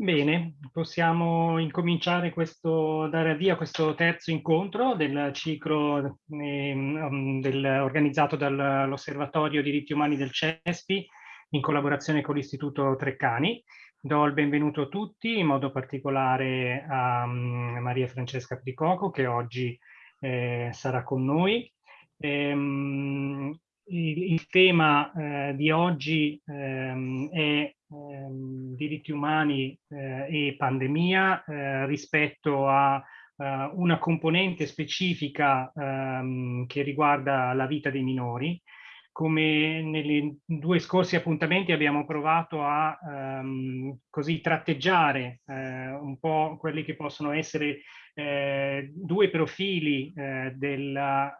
Bene, possiamo incominciare questo, dare avvio a questo terzo incontro del ciclo eh, del, organizzato dall'Osservatorio Diritti Umani del CESPI in collaborazione con l'Istituto Treccani. Do il benvenuto a tutti, in modo particolare a um, Maria Francesca Pricoco che oggi eh, sarà con noi. Ehm, il, il, tema eh, di oggi ehm, è ehm, diritti umani eh, e pandemia eh, rispetto a eh, una componente specifica ehm, che riguarda la vita dei minori. Come nei due scorsi appuntamenti abbiamo provato a ehm, così tratteggiare eh, un po' quelli che possono essere eh, due profili eh, della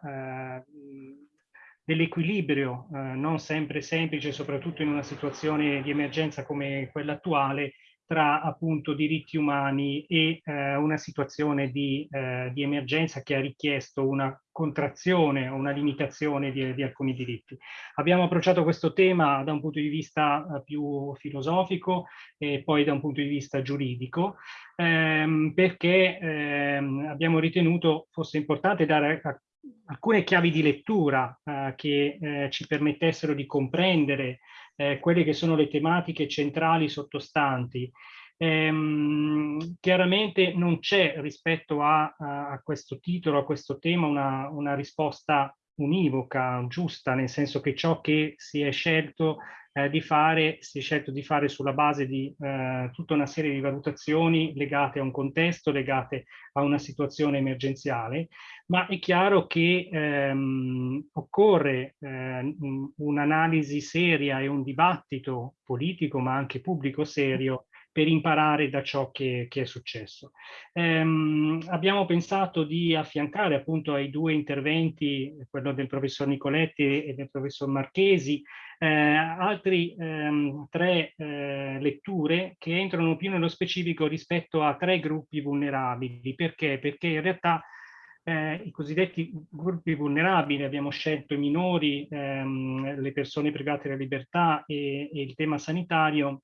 dell'equilibrio eh, non sempre semplice, soprattutto in una situazione di emergenza come quella attuale, tra appunto diritti umani e eh, una situazione di, eh, di, emergenza che ha richiesto una contrazione o una limitazione di, di, alcuni diritti. Abbiamo approcciato questo tema da un punto di vista eh, più filosofico e poi da un punto di vista giuridico, ehm, perché ehm, abbiamo ritenuto fosse importante dare a alcune chiavi di lettura eh, che eh, ci permettessero di comprendere eh, quelle che sono le tematiche centrali sottostanti. Ehm, chiaramente non c'è rispetto a, a, questo titolo, a questo tema, una, una risposta univoca, giusta, nel senso che ciò che si è scelto eh, di fare, si è scelto di fare sulla base di eh, tutta una serie di valutazioni legate a un contesto, legate a una situazione emergenziale, ma è chiaro che ehm, occorre eh, un'analisi seria e un dibattito politico, ma anche pubblico serio, per imparare da ciò che, che è successo. Ehm, abbiamo pensato di affiancare appunto ai due interventi, quello del professor Nicoletti e del professor Marchesi, eh, altri ehm, tre eh, letture che entrano più nello specifico rispetto a tre gruppi vulnerabili. Perché? Perché in realtà eh, i cosiddetti gruppi vulnerabili, abbiamo scelto i minori, ehm, le persone private della libertà e, e il tema sanitario,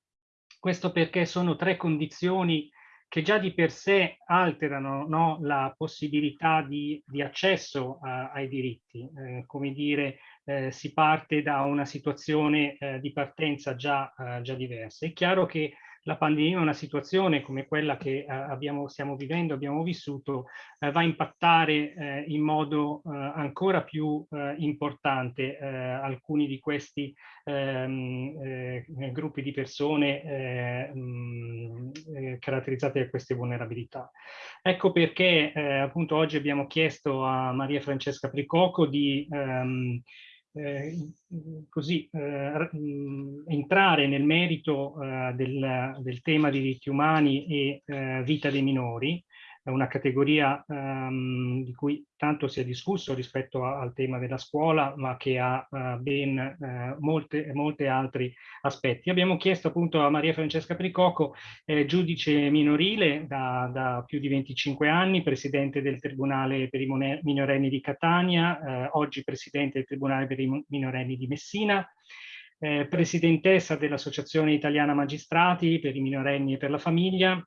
questo perché sono tre condizioni che già di per sé alterano no, la possibilità di, di accesso a, ai diritti. Eh, come dire, eh, si parte da una situazione eh, di partenza già, eh, già diversa. È chiaro che la pandemia, una situazione come quella che eh, abbiamo, stiamo vivendo, abbiamo vissuto, eh, va a impattare eh, in modo ancora più importante alcuni di questi ehm, gruppi di persone mh, caratterizzati da queste vulnerabilità. Ecco perché appunto oggi abbiamo chiesto a Maria Francesca Pricoco di ehm, eh, così eh, entrare nel merito eh, del, del, tema diritti umani e eh, vita dei minori una categoria um, di cui tanto si è discusso rispetto a, al tema della scuola, ma che ha uh, ben uh, molte, molte altri aspetti. Abbiamo chiesto appunto a Maria Francesca Pricoco, eh, giudice minorile da, da, più di 25 anni, presidente del Tribunale per i minorenni di Catania, eh, oggi presidente del Tribunale per i minorenni di Messina, eh, presidentessa dell'Associazione Italiana Magistrati per i minorenni e per la famiglia,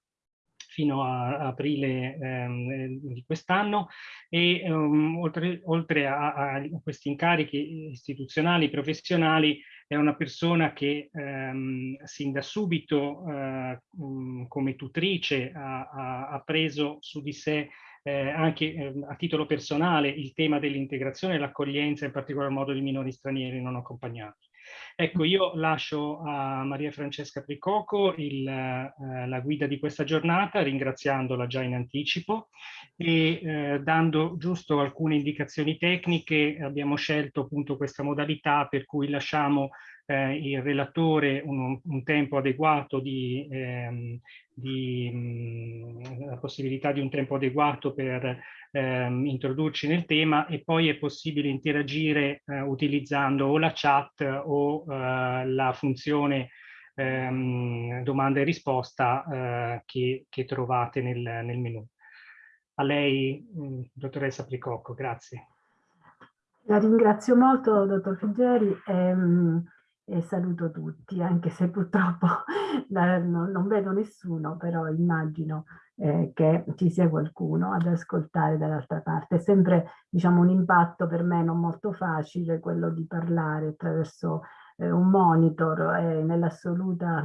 fino a, aprile ehm, di quest'anno e um, oltre, oltre a, a, questi incarichi istituzionali, professionali, è una persona che ehm, sin da subito eh, um, come tutrice ha, ha, preso su di sé eh, anche eh, a titolo personale il tema dell'integrazione e l'accoglienza, in particolar modo di minori stranieri non accompagnati. Ecco, io lascio a Maria Francesca Pricoco il, eh, la guida di questa giornata, ringraziandola già in anticipo e eh, dando giusto alcune indicazioni tecniche. Abbiamo scelto appunto questa modalità per cui lasciamo eh, il relatore un, un, tempo adeguato di, ehm, di mh, la possibilità di un tempo adeguato per ehm, introdurci nel tema e poi è possibile interagire eh, utilizzando o la chat o eh, la funzione ehm, domanda e risposta eh, che, che, trovate nel, nel menu. A lei, mh, dottoressa Pricocco, grazie. La ringrazio molto, dottor Figgeri. Ehm, e saluto tutti, anche se purtroppo non vedo nessuno, però immagino eh, che ci sia qualcuno ad ascoltare dall'altra parte. È sempre diciamo, un impatto per me non molto facile quello di parlare attraverso un monitor e nell'assoluta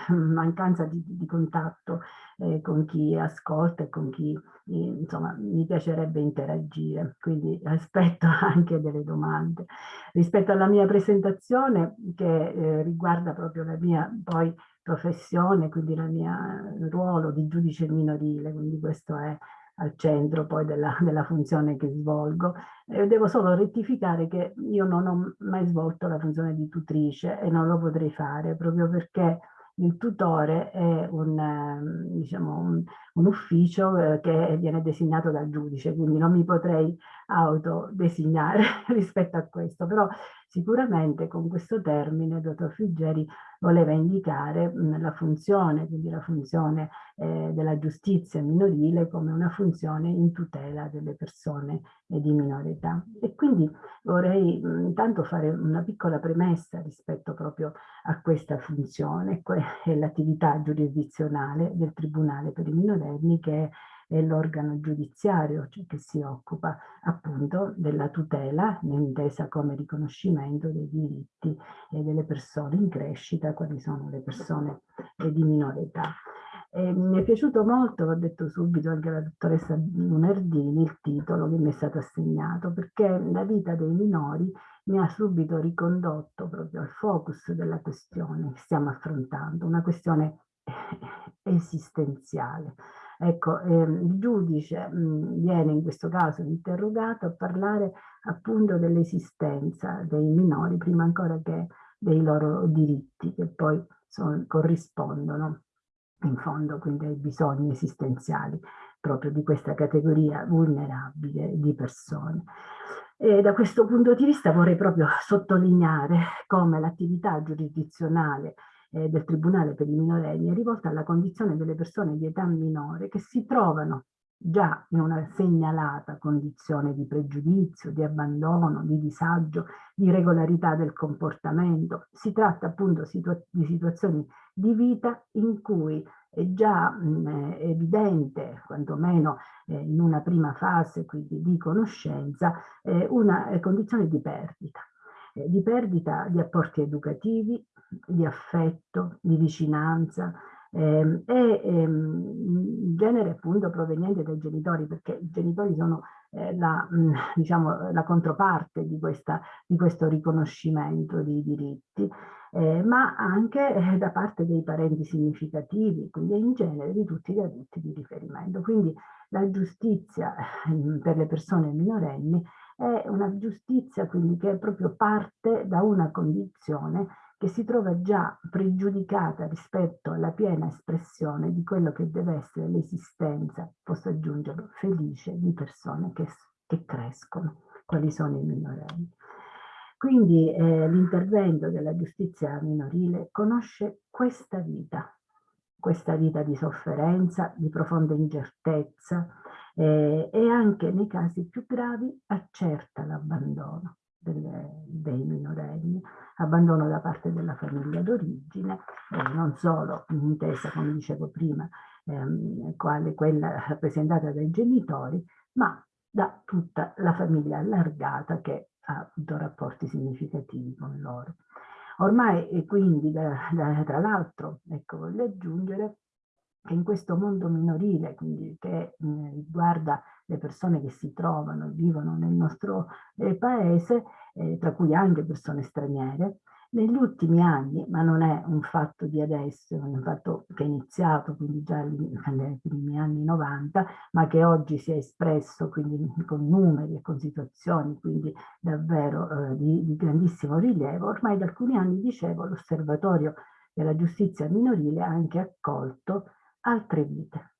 mancanza di, di contatto eh, con chi ascolta e con chi insomma mi piacerebbe interagire quindi aspetto anche delle domande. Rispetto alla mia presentazione che eh, riguarda proprio la mia poi professione quindi il mio ruolo di giudice minorile quindi questo è al centro poi della, della funzione che svolgo. Eh, devo solo rettificare che io non ho mai svolto la funzione di tutrice e non lo potrei fare proprio perché il tutore è un, ehm, diciamo, un, un ufficio eh, che viene designato dal giudice, quindi non mi potrei autodesignare rispetto a questo, però sicuramente con questo termine il dottor Friggeri voleva indicare mh, la funzione, quindi la funzione eh, della giustizia minorile come una funzione in tutela delle persone eh, di minore età. E quindi vorrei mh, intanto fare una piccola premessa rispetto proprio a questa funzione, è l'attività giurisdizionale del Tribunale per i minorenni che è l'organo giudiziario cioè che si occupa appunto della tutela, intesa come riconoscimento dei diritti delle persone in crescita, quali sono le persone di minore età. E mi è piaciuto molto, l'ho detto subito anche alla dottoressa Lunardini, il titolo che mi è stato assegnato, perché la vita dei minori mi ha subito ricondotto proprio al focus della questione che stiamo affrontando, una questione esistenziale. Ecco, ehm, il giudice mh, viene in questo caso interrogato a parlare appunto dell'esistenza dei minori, prima ancora che dei loro diritti, che poi sono, corrispondono in fondo quindi ai bisogni esistenziali proprio di questa categoria vulnerabile di persone. E da questo punto di vista vorrei proprio sottolineare come l'attività giurisdizionale eh, del Tribunale per i minorenni è rivolta alla condizione delle persone di età minore che si trovano già in una segnalata condizione di pregiudizio, di abbandono, di disagio, di regolarità del comportamento. Si tratta appunto situa di situazioni di vita in cui è già mh, evidente, quantomeno eh, in una prima fase quindi di conoscenza, eh, una eh, condizione di perdita. Eh, di perdita di apporti educativi, di affetto, di vicinanza ehm, e ehm, in genere appunto proveniente dai genitori perché i genitori sono eh, la, mh, diciamo, la controparte di, questa, di questo riconoscimento dei diritti eh, ma anche eh, da parte dei parenti significativi, quindi in genere di tutti gli adulti di riferimento. Quindi la giustizia eh, per le persone minorenni è una giustizia quindi che proprio parte da una condizione che si trova già pregiudicata rispetto alla piena espressione di quello che deve essere l'esistenza, posso aggiungerlo, felice di persone che, che crescono, quali sono i minorenni. Quindi eh, l'intervento della giustizia minorile conosce questa vita, questa vita di sofferenza, di profonda incertezza eh, e anche nei casi più gravi accerta l'abbandono dei minorenni, abbandono da parte della famiglia d'origine, eh, non solo intesa, come dicevo prima, ehm, quale quella rappresentata dai genitori, ma da tutta la famiglia allargata che ha avuto rapporti significativi con loro. Ormai, e quindi, da, da, tra l'altro, ecco, voglio aggiungere che in questo mondo minorile, quindi che mh, riguarda le persone che si trovano e vivono nel nostro eh, paese, eh, tra cui anche persone straniere, negli ultimi anni, ma non è un fatto di adesso, è un fatto che è iniziato quindi già nei primi anni 90, ma che oggi si è espresso quindi con numeri e con situazioni quindi davvero eh, di, di grandissimo rilievo, ormai da alcuni anni, dicevo, l'osservatorio della giustizia minorile ha anche accolto altre vite,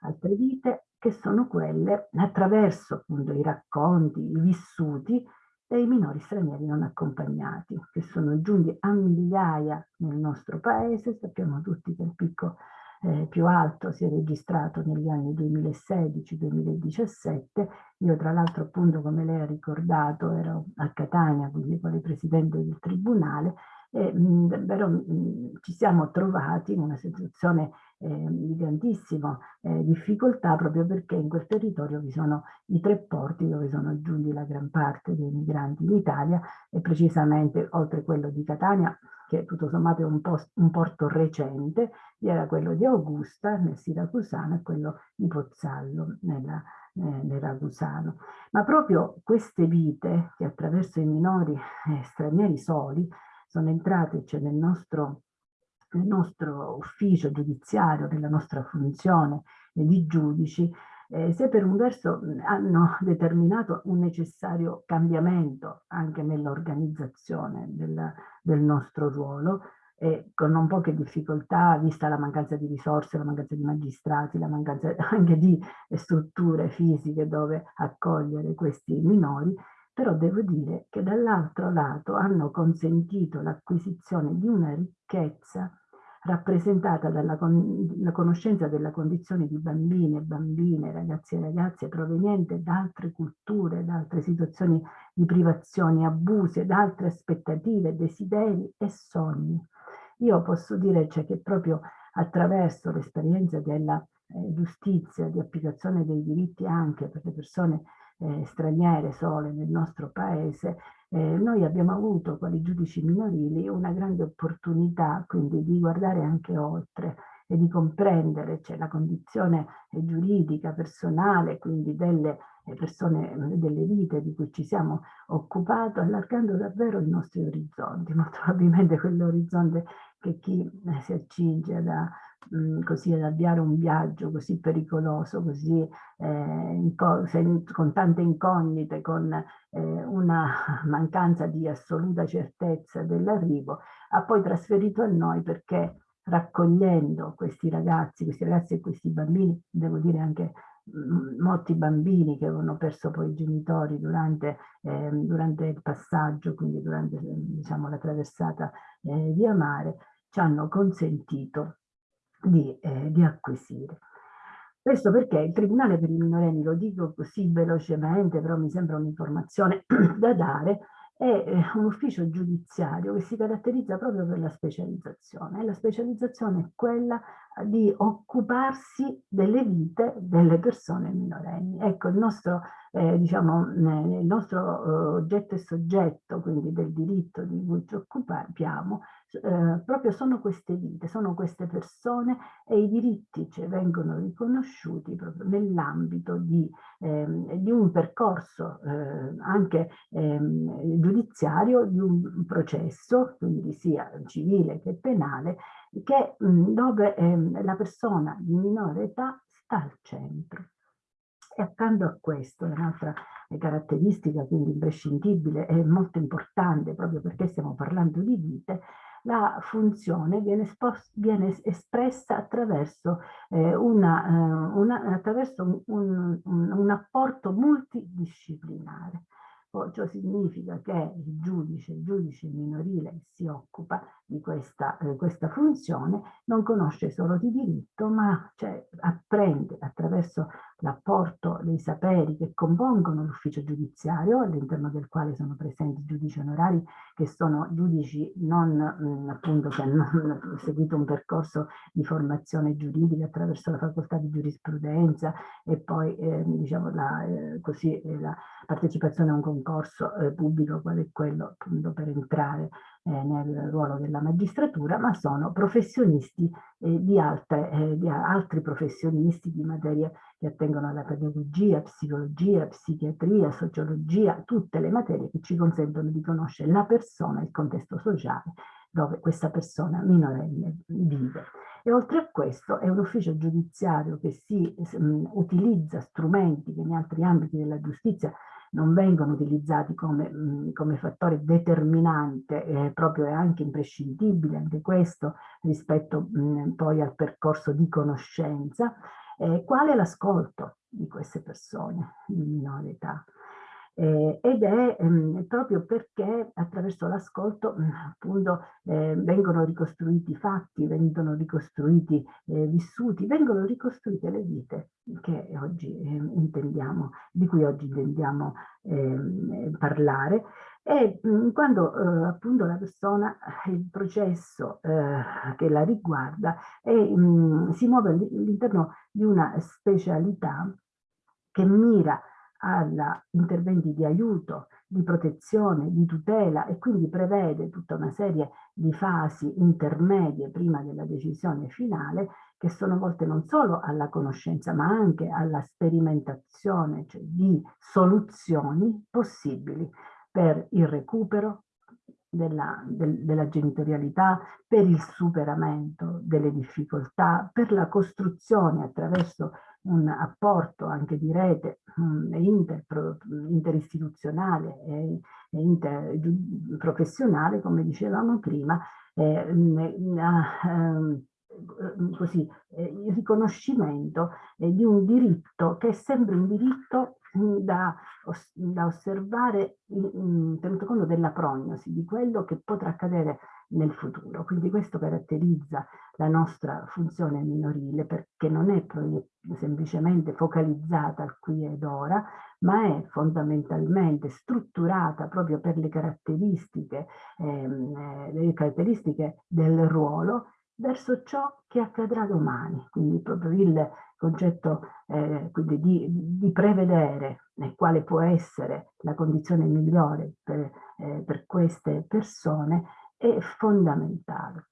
altre vite che sono quelle attraverso appunto i racconti, i vissuti dei minori stranieri non accompagnati, che sono giunti a migliaia nel nostro paese, sappiamo tutti che il picco eh, più alto si è registrato negli anni 2016-2017. Io tra l'altro appunto come lei ha ricordato ero a Catania, quindi quale presidente del tribunale, e davvero mh, ci siamo trovati in una situazione eh, di grandissima eh, difficoltà proprio perché in quel territorio vi sono i tre porti dove sono giunti la gran parte dei migranti in Italia e precisamente oltre quello di Catania che tutto sommato è un, post, un porto recente, vi era quello di Augusta nel Siracusano e quello di Pozzallo nella, eh, nel Ragusano. Ma proprio queste vite che attraverso i minori eh, stranieri soli sono entrate cioè, nel nostro nel nostro ufficio giudiziario, nella nostra funzione di giudici, eh, se per un verso hanno determinato un necessario cambiamento anche nell'organizzazione del, del, nostro ruolo, e con non poche difficoltà, vista la mancanza di risorse, la mancanza di magistrati, la mancanza anche di strutture fisiche dove accogliere questi minori, però devo dire che dall'altro lato hanno consentito l'acquisizione di una ricchezza rappresentata dalla con conoscenza della condizione di bambine, bambine, ragazzi e ragazze proveniente da altre culture, da altre situazioni di privazioni, abusi, da altre aspettative, desideri e sogni. Io posso dire cioè, che proprio attraverso l'esperienza della eh, giustizia, di applicazione dei diritti anche per le persone eh, straniere sole nel nostro paese, eh, noi abbiamo avuto quali giudici minorili una grande opportunità quindi di guardare anche oltre e di comprendere cioè, la condizione eh, giuridica, personale, quindi delle eh, persone, mm, delle vite di cui ci siamo occupati, allargando davvero i nostri orizzonti, molto probabilmente quell'orizzonte che chi eh, si accinge da mh, mm, così ad avviare un viaggio così pericoloso, così eh, con tante incognite, con eh, una mancanza di assoluta certezza dell'arrivo, ha poi trasferito a noi perché raccogliendo questi ragazzi, questi ragazzi e questi bambini, devo dire anche molti bambini che avevano perso poi i genitori durante, eh, durante il passaggio, quindi durante diciamo, la traversata eh, via mare, ci hanno consentito di, eh, di acquisire. Questo perché il Tribunale per i minorenni, lo dico così velocemente, però mi sembra un'informazione da dare, è eh, un ufficio giudiziario che si caratterizza proprio per la specializzazione. La specializzazione è quella di occuparsi delle vite delle persone minorenni. Ecco, il nostro, eh, diciamo, il nostro eh, oggetto e soggetto, quindi del diritto di cui ci occupiamo, eh, proprio sono queste vite, sono queste persone e i diritti cioè, vengono riconosciuti proprio nell'ambito di, ehm, di, un percorso eh, anche ehm, giudiziario, di un processo, quindi sia civile che penale, che, mh, dove ehm, la persona di minore età sta al centro. E accanto a questo, un'altra caratteristica quindi imprescindibile e molto importante proprio perché stiamo parlando di vite, la funzione viene, viene espressa attraverso, eh, una, eh, una, attraverso un, un, un, apporto multidisciplinare. Ciò significa che il giudice, il giudice minorile che si occupa di questa, eh, questa funzione non conosce solo di diritto, ma cioè, apprende attraverso l'apporto dei saperi che compongono l'ufficio giudiziario, all'interno del quale sono presenti giudici onorari che sono giudici non mh, mm, appunto che hanno seguito un percorso di formazione giuridica attraverso la facoltà di giurisprudenza e poi eh, diciamo la, eh, così, eh, la partecipazione a un concorso eh, pubblico quale è quello appunto per entrare eh, nel ruolo della magistratura, ma sono professionisti eh, di, altre, di altri professionisti di materie che attengono alla pedagogia, psicologia, psichiatria, sociologia, tutte le materie che ci consentono di conoscere la persona e il contesto sociale dove questa persona minorenne vive. E oltre a questo è un ufficio giudiziario che si um, utilizza strumenti che in altri ambiti della giustizia non vengono utilizzati come, mh, come fattore determinante, eh, proprio è anche imprescindibile anche questo rispetto mh, poi al percorso di conoscenza, eh, qual è l'ascolto di queste persone di minore età. Eh, ed è ehm, proprio perché attraverso l'ascolto appunto eh, vengono ricostruiti fatti, vengono ricostruiti eh, vissuti, vengono ricostruite le vite che oggi ehm, intendiamo, di cui oggi intendiamo ehm, parlare e mh, quando eh, appunto la persona, il processo eh, che la riguarda è, mh, si muove all'interno di una specialità che mira a interventi di aiuto, di protezione, di tutela e quindi prevede tutta una serie di fasi intermedie prima della decisione finale che sono volte non solo alla conoscenza ma anche alla sperimentazione cioè di soluzioni possibili per il recupero della, del, della genitorialità, per il superamento delle difficoltà, per la costruzione attraverso un apporto anche di rete um, inter, interistituzionale e, interprofessionale, come dicevamo prima, eh, eh, così, eh, il riconoscimento eh, di un diritto che è sempre un diritto da, da osservare tenuto conto della prognosi, di quello che potrà accadere nel futuro. Quindi questo caratterizza la nostra funzione minorile perché non è semplicemente focalizzata al qui ed ora, ma è fondamentalmente strutturata proprio per le caratteristiche, ehm, eh, le caratteristiche del ruolo verso ciò che accadrà domani. Quindi proprio il concetto eh, di, di, prevedere eh, quale può essere la condizione migliore per, eh, per queste persone è fondamentale.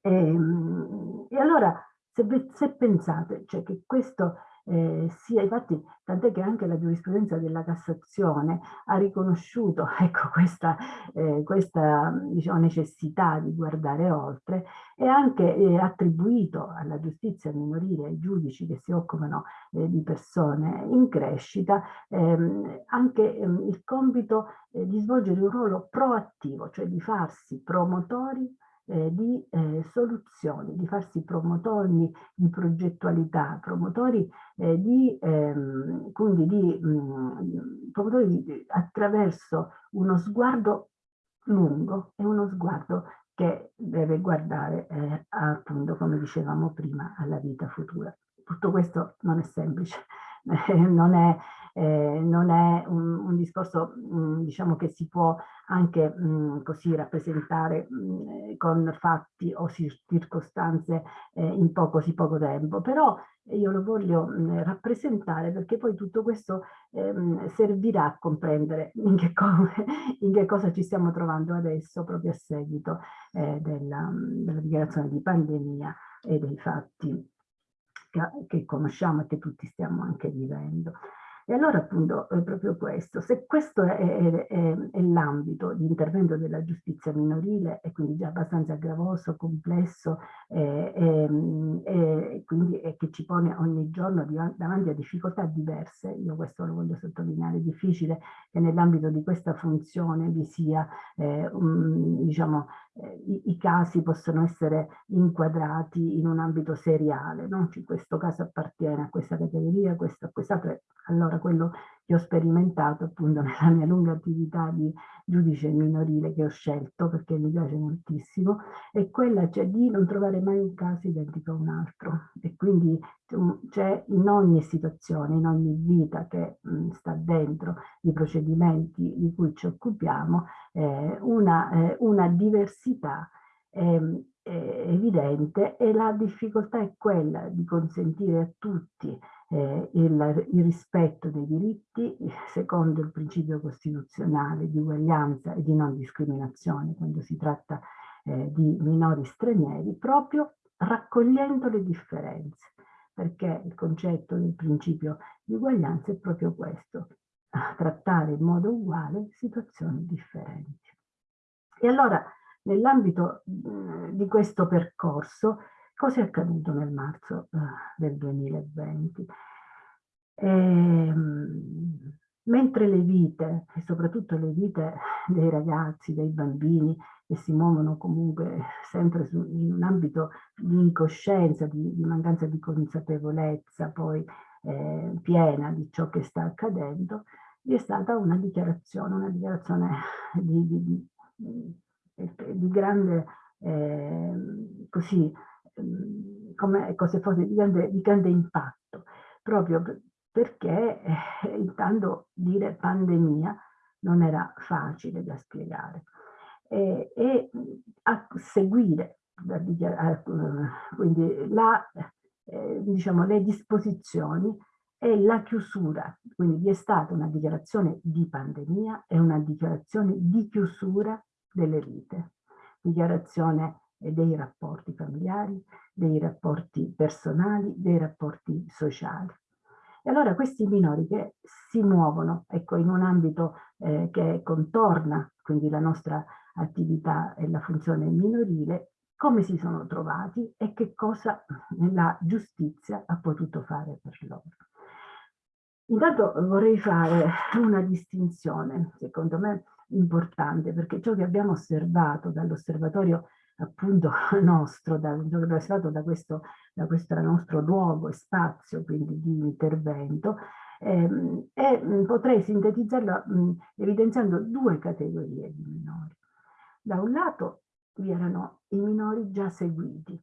E, ehm, e allora se, se pensate cioè che questo eh, sia, infatti, tant'è che anche la giurisprudenza della Cassazione ha riconosciuto ecco, questa, eh, questa diciamo, necessità di guardare oltre e anche eh, attribuito alla giustizia minorile, ai giudici che si occupano eh, di persone in crescita, ehm, anche ehm, il compito eh, di svolgere un ruolo proattivo, cioè di farsi promotori eh, di eh, soluzioni, di farsi promotori di progettualità, promotori eh, di, ehm, quindi di, mh, mm, promotori di, attraverso uno sguardo lungo e uno sguardo che deve guardare eh, appunto, come dicevamo prima, alla vita futura. Tutto questo non è semplice, non è eh, non è un, un discorso mh, mm, diciamo che si può anche mh, mm, così rappresentare mh, mm, con fatti o circostanze eh, in poco, così poco tempo, però io lo voglio rappresentare perché poi tutto questo ehm, servirà a comprendere in che, in che, cosa ci stiamo trovando adesso proprio a seguito eh, della, della dichiarazione di pandemia e dei fatti che, conosciamo e che tutti stiamo anche vivendo. E allora appunto è proprio questo, se questo è, è, è, è l'ambito di intervento della giustizia minorile e quindi già abbastanza gravoso, complesso e, e quindi che ci pone ogni giorno davanti a difficoltà diverse, io questo lo voglio sottolineare, è difficile che nell'ambito di questa funzione vi sia eh, un, diciamo, eh, i, i, casi possono essere inquadrati in un ambito seriale, no? Cioè, questo caso appartiene a questa categoria, questo a quest'altro, allora quello che ho sperimentato appunto nella mia lunga attività di giudice minorile che ho scelto perché mi piace moltissimo, è quella cioè, di non trovare mai un caso identico a un altro. E quindi c'è in ogni situazione, in ogni vita che mh, sta dentro i procedimenti di cui ci occupiamo, eh, una, eh, una, diversità eh, evidente e la difficoltà è quella di consentire a tutti eh, il, il, rispetto dei diritti secondo il principio costituzionale di uguaglianza e di non discriminazione quando si tratta eh, di minori stranieri, proprio raccogliendo le differenze, perché il concetto del principio di uguaglianza è proprio questo, trattare in modo uguale situazioni differenti. E allora, nell'ambito di questo percorso, Cosa è accaduto nel marzo uh, del 2020? Ehm, mentre le vite, e soprattutto le vite dei ragazzi, dei bambini, che si muovono comunque sempre su, in un ambito di incoscienza, di, di mancanza di consapevolezza poi eh, piena di ciò che sta accadendo, vi è stata una dichiarazione, una dichiarazione di, di, di, di grande, eh, così, come se fosse di grande, di grande impatto, proprio perché eh, intanto dire pandemia non era facile da spiegare. E, e a seguire quindi la, eh, diciamo, le disposizioni e la chiusura, quindi vi è stata una dichiarazione di pandemia e una dichiarazione di chiusura delle vite, dichiarazione dei rapporti familiari, dei rapporti personali, dei rapporti sociali. E allora questi minori che si muovono ecco, in un ambito eh, che contorna quindi la nostra attività e la funzione minorile, come si sono trovati e che cosa la giustizia ha potuto fare per loro. Intanto vorrei fare una distinzione, secondo me importante, perché ciò che abbiamo osservato dall'osservatorio appunto nostro, da, osservato da questo, da questo nostro luogo e spazio quindi di intervento, ehm, e potrei sintetizzarlo mh, evidenziando due categorie di minori. Da un lato vi erano i minori già seguiti,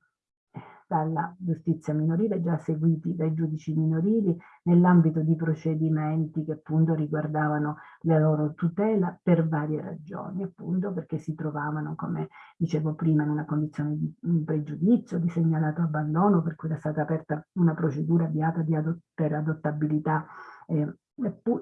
dalla giustizia minorile, già seguiti dai giudici minorili nell'ambito di procedimenti che appunto riguardavano la loro tutela per varie ragioni, appunto perché si trovavano, come dicevo prima, in una condizione di pregiudizio, di segnalato abbandono, per cui era stata aperta una procedura avviata adott per adottabilità eh,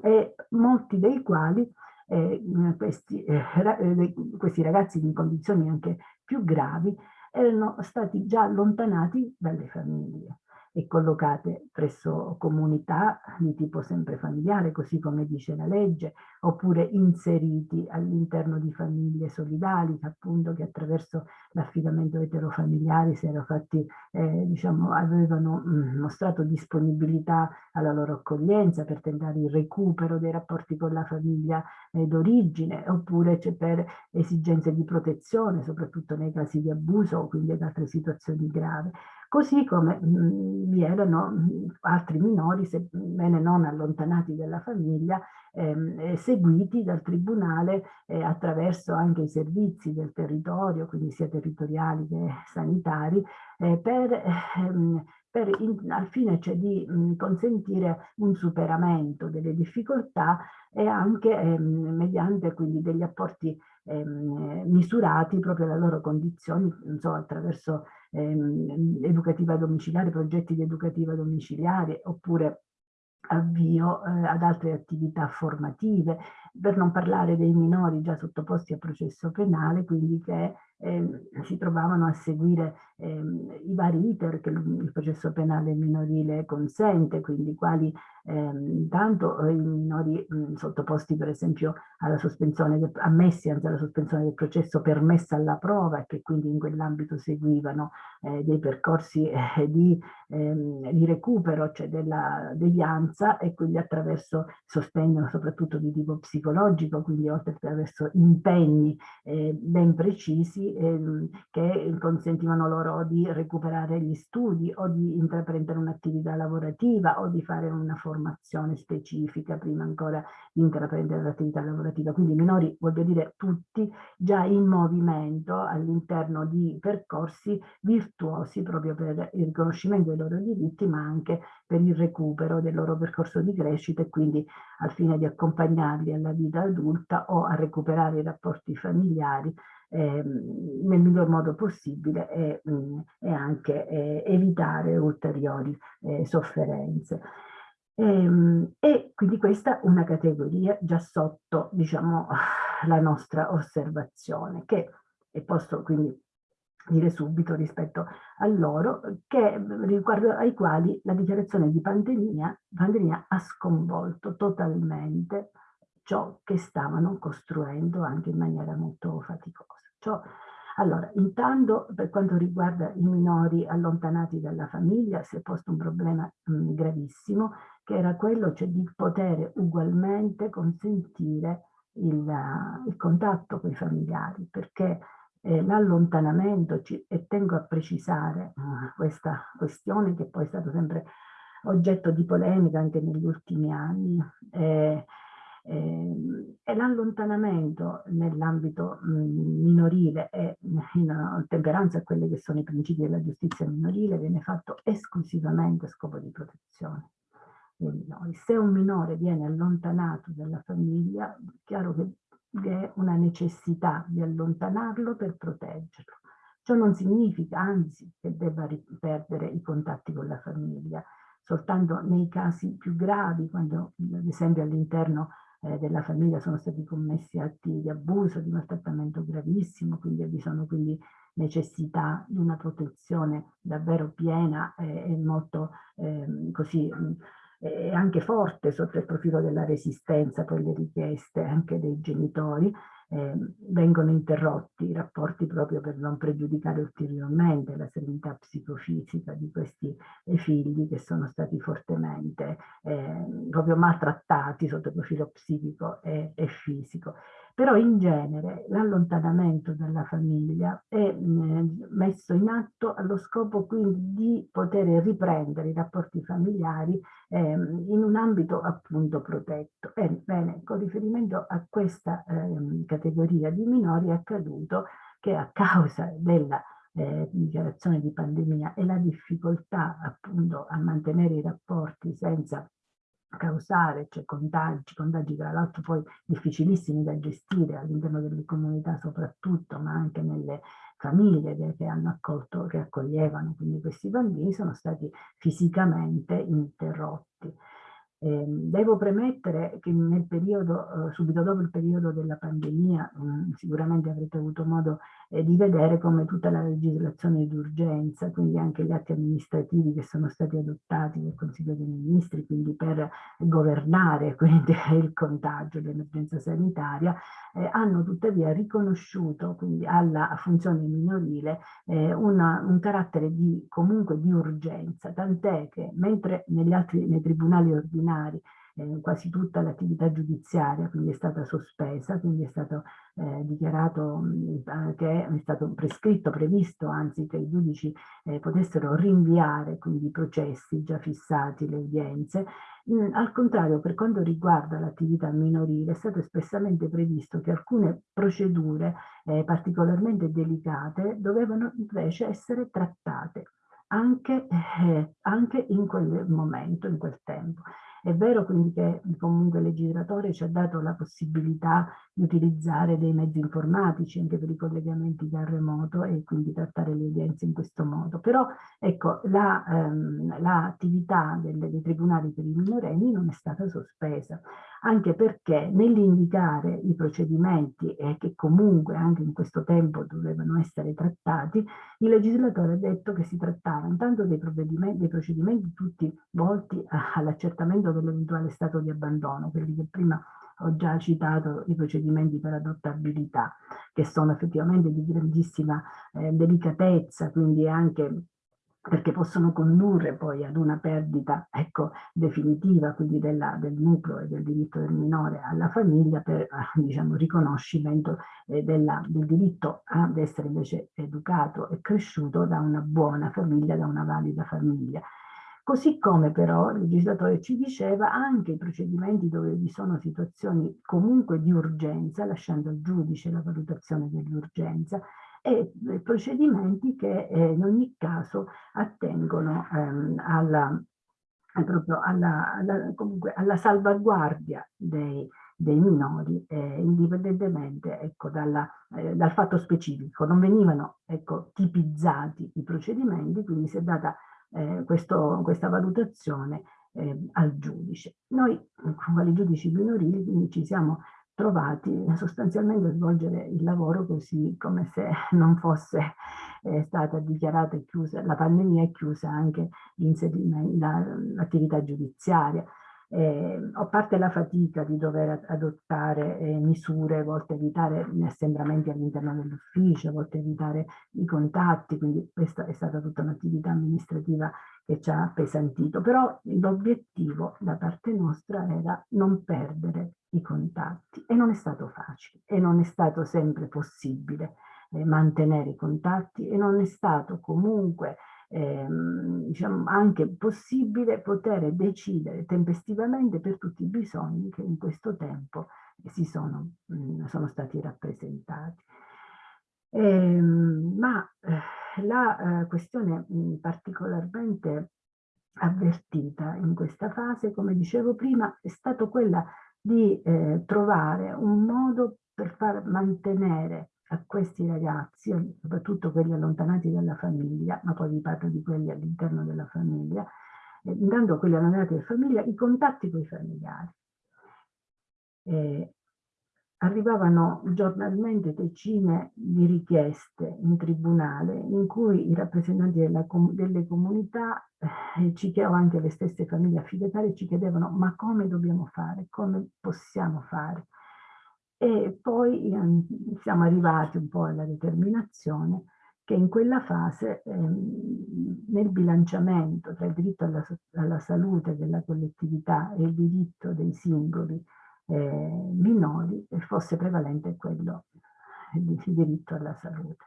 e molti dei quali eh, questi, eh, eh questi ragazzi in condizioni anche più gravi erano stati già allontanati dalle famiglie e collocate presso comunità di tipo sempre familiare, così come dice la legge, oppure inseriti all'interno di famiglie solidali, appunto che attraverso l'affidamento eterofamiliare si erano fatti, eh, diciamo, avevano mh, mm, mostrato disponibilità alla loro accoglienza per tentare il recupero dei rapporti con la famiglia eh, d'origine, oppure cioè, per esigenze di protezione, soprattutto nei casi di abuso quindi ad altre situazioni gravi così come mh, mm, vi erano mh, altri minori, sebbene non allontanati dalla famiglia, ehm, seguiti dal tribunale eh, attraverso anche i servizi del territorio, quindi sia territoriali che sanitari, eh, per, ehm, per in, al fine cioè di mh, consentire un superamento delle difficoltà e anche ehm, mediante quindi degli apporti ehm, misurati proprio alle loro condizioni, so, attraverso ehm, educativa domiciliare, progetti di educativa domiciliare oppure avvio eh, ad altre attività formative, per non parlare dei minori già sottoposti a processo penale, quindi che eh, si trovavano a seguire eh, i vari iter che il processo penale minorile consente, quindi quali eh, tanto i minori mh, sottoposti per esempio alla sospensione, del, ammessi anzi alla sospensione del processo permessa alla prova e che quindi in quell'ambito seguivano eh, dei percorsi eh, di, ehm, di, recupero, cioè della devianza e quindi attraverso sostegno soprattutto di tipo psicologico, quindi oltre attraverso impegni eh, ben precisi ehm, che consentivano loro di recuperare gli studi o di intraprendere un'attività lavorativa o di fare una formazione specifica prima ancora di intraprendere l'attività lavorativa. Quindi i minori, voglio dire tutti, già in movimento all'interno di percorsi virtuosi proprio per il riconoscimento dei loro diritti ma anche per il recupero del loro percorso di crescita e quindi al fine di accompagnarli alla vita adulta o a recuperare i rapporti familiari eh, nel miglior modo possibile e, mm, e anche evitare ulteriori eh, sofferenze. E, ehm, e, quindi questa è una categoria già sotto diciamo, la nostra osservazione che e posso quindi dire subito rispetto a loro che riguardo ai quali la dichiarazione di pandemia, pandemia ha sconvolto totalmente ciò che stavano costruendo anche in maniera molto faticosa. Ciò, allora, intanto per quanto riguarda i minori allontanati dalla famiglia si è posto un problema mh, gravissimo che era quello cioè, di poter ugualmente consentire il, il contatto con i familiari perché eh, l'allontanamento, e tengo a precisare uh, questa questione che poi è stato sempre oggetto di polemica anche negli ultimi anni, eh, Eh, e l'allontanamento nell'ambito minorile e in temperanza a quelli che sono i principi della giustizia minorile viene fatto esclusivamente a scopo di protezione. Se un minore viene allontanato dalla famiglia, è chiaro che vi è una necessità di allontanarlo per proteggerlo. Ciò non significa, anzi, che debba perdere i contatti con la famiglia, soltanto nei casi più gravi, quando ad esempio all'interno eh, della famiglia sono stati commessi atti di abuso, di maltrattamento gravissimo, quindi vi sono quindi necessità di una protezione davvero piena eh, e molto eh, così e anche forte sotto il profilo della resistenza, poi le richieste anche dei genitori, eh, vengono interrotti i rapporti proprio per non pregiudicare ulteriormente la serenità psicofisica di questi figli che sono stati fortemente eh, proprio maltrattati sotto il profilo psichico e, e fisico. Però in genere l'allontanamento dalla famiglia è messo in atto allo scopo quindi di poter riprendere i rapporti familiari eh, in un ambito appunto protetto. Bene, con riferimento a questa eh, categoria di minori è accaduto che a causa della eh, dichiarazione di pandemia e la difficoltà appunto a mantenere i rapporti senza causare, cioè contagi, contagi tra l'altro poi difficilissimi da gestire all'interno delle comunità soprattutto, ma anche nelle famiglie che hanno accolto, che accoglievano quindi questi bambini, sono stati fisicamente interrotti. Eh, devo premettere che nel periodo, eh, subito dopo il periodo della pandemia, mh, sicuramente avrete avuto modo eh, di vedere come tutta la legislazione d'urgenza, quindi anche gli atti amministrativi che sono stati adottati dal Consiglio dei Ministri, quindi per governare quindi, il contagio, l'emergenza sanitaria, eh, hanno tuttavia riconosciuto quindi alla funzione minorile eh, una, un carattere di, comunque di urgenza, tant'è che mentre negli altri, nei tribunali ordinari disciplinari, eh, quasi tutta l'attività giudiziaria quindi è stata sospesa, quindi è stato eh, dichiarato mh, che è stato prescritto, previsto anzi che i giudici eh, potessero rinviare quindi i processi già fissati, le udienze. Mm, al contrario, per quanto riguarda l'attività minorile, è stato espressamente previsto che alcune procedure eh, particolarmente delicate dovevano invece essere trattate anche, eh, anche in quel momento, in quel tempo. È vero quindi che comunque il legislatore ci ha dato la possibilità di utilizzare dei mezzi informatici anche per i collegamenti da remoto e quindi trattare le udienze in questo modo. Però ecco, l'attività la, ehm, dei tribunali per i minorenni non è stata sospesa anche perché nell'indicare i procedimenti e che comunque anche in questo tempo dovevano essere trattati, il legislatore ha detto che si trattava intanto dei, dei procedimenti tutti volti all'accertamento dell'eventuale stato di abbandono, quelli che prima ho già citato i procedimenti per adottabilità, che sono effettivamente di grandissima eh, delicatezza, quindi anche perché possono condurre poi ad una perdita ecco, definitiva quindi della, del nucleo e del diritto del minore alla famiglia per eh, diciamo, riconoscimento eh, della, del diritto ad essere invece educato e cresciuto da una buona famiglia, da una valida famiglia. Così come però il legislatore ci diceva anche i procedimenti dove vi sono situazioni comunque di urgenza, lasciando al giudice la valutazione dell'urgenza, e procedimenti che eh, in ogni caso attengono ehm, alla, proprio alla, alla, comunque alla salvaguardia dei, dei minori eh, indipendentemente ecco, dalla, eh, dal fatto specifico. Non venivano ecco, tipizzati i procedimenti, quindi si è data eh, questo, questa valutazione eh, al giudice. Noi, quali giudici minorili, ci siamo trovati sostanzialmente a svolgere il lavoro così come se non fosse eh, stata dichiarata e chiusa, la pandemia è chiusa anche l'attività giudiziaria. Eh, a parte la fatica di dover adottare eh, misure volte a evitare gli assembramenti all'interno dell'ufficio, volte a evitare i contatti, quindi questa è stata tutta un'attività amministrativa che ci ha appesantito, però l'obiettivo da parte nostra era non perdere i contatti e non è stato facile e non è stato sempre possibile eh, mantenere i contatti e non è stato comunque ehm, diciamo, anche possibile poter decidere tempestivamente per tutti i bisogni che in questo tempo si sono, mh, mm, sono stati rappresentati. Ehm, ma eh, la eh, questione mh, mm, particolarmente avvertita in questa fase, come dicevo prima, è stato quella di eh, trovare un modo per far mantenere a questi ragazzi, soprattutto quelli allontanati dalla famiglia, ma poi vi parlo di quelli all'interno della famiglia, eh, intanto quelli allontanati dalla famiglia, i contatti con i familiari. Eh, arrivavano giornalmente decine di richieste in tribunale in cui i rappresentanti della, delle comunità eh, ci chiedevano anche le stesse famiglie affidatarie ci chiedevano ma come dobbiamo fare, come possiamo fare? E poi eh, siamo arrivati un po' alla determinazione che in quella fase ehm, nel bilanciamento tra il diritto alla, alla salute della collettività e il diritto dei singoli eh, minori fosse prevalente quello di diritto alla salute.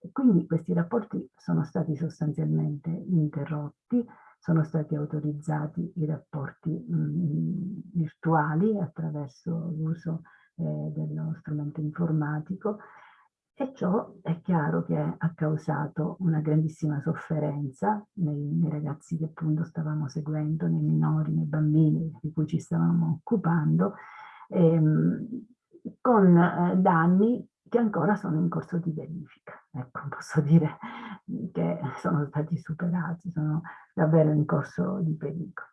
E quindi questi rapporti sono stati sostanzialmente interrotti, sono stati autorizzati i rapporti mh, virtuali attraverso l'uso eh, dello strumento informatico e ciò è chiaro che ha causato una grandissima sofferenza nei, nei, ragazzi che appunto stavamo seguendo, nei minori, nei bambini di cui ci stavamo occupando, ehm, con eh, danni che ancora sono in corso di verifica. Ecco, posso dire che sono stati superati, sono davvero in corso di pericolo.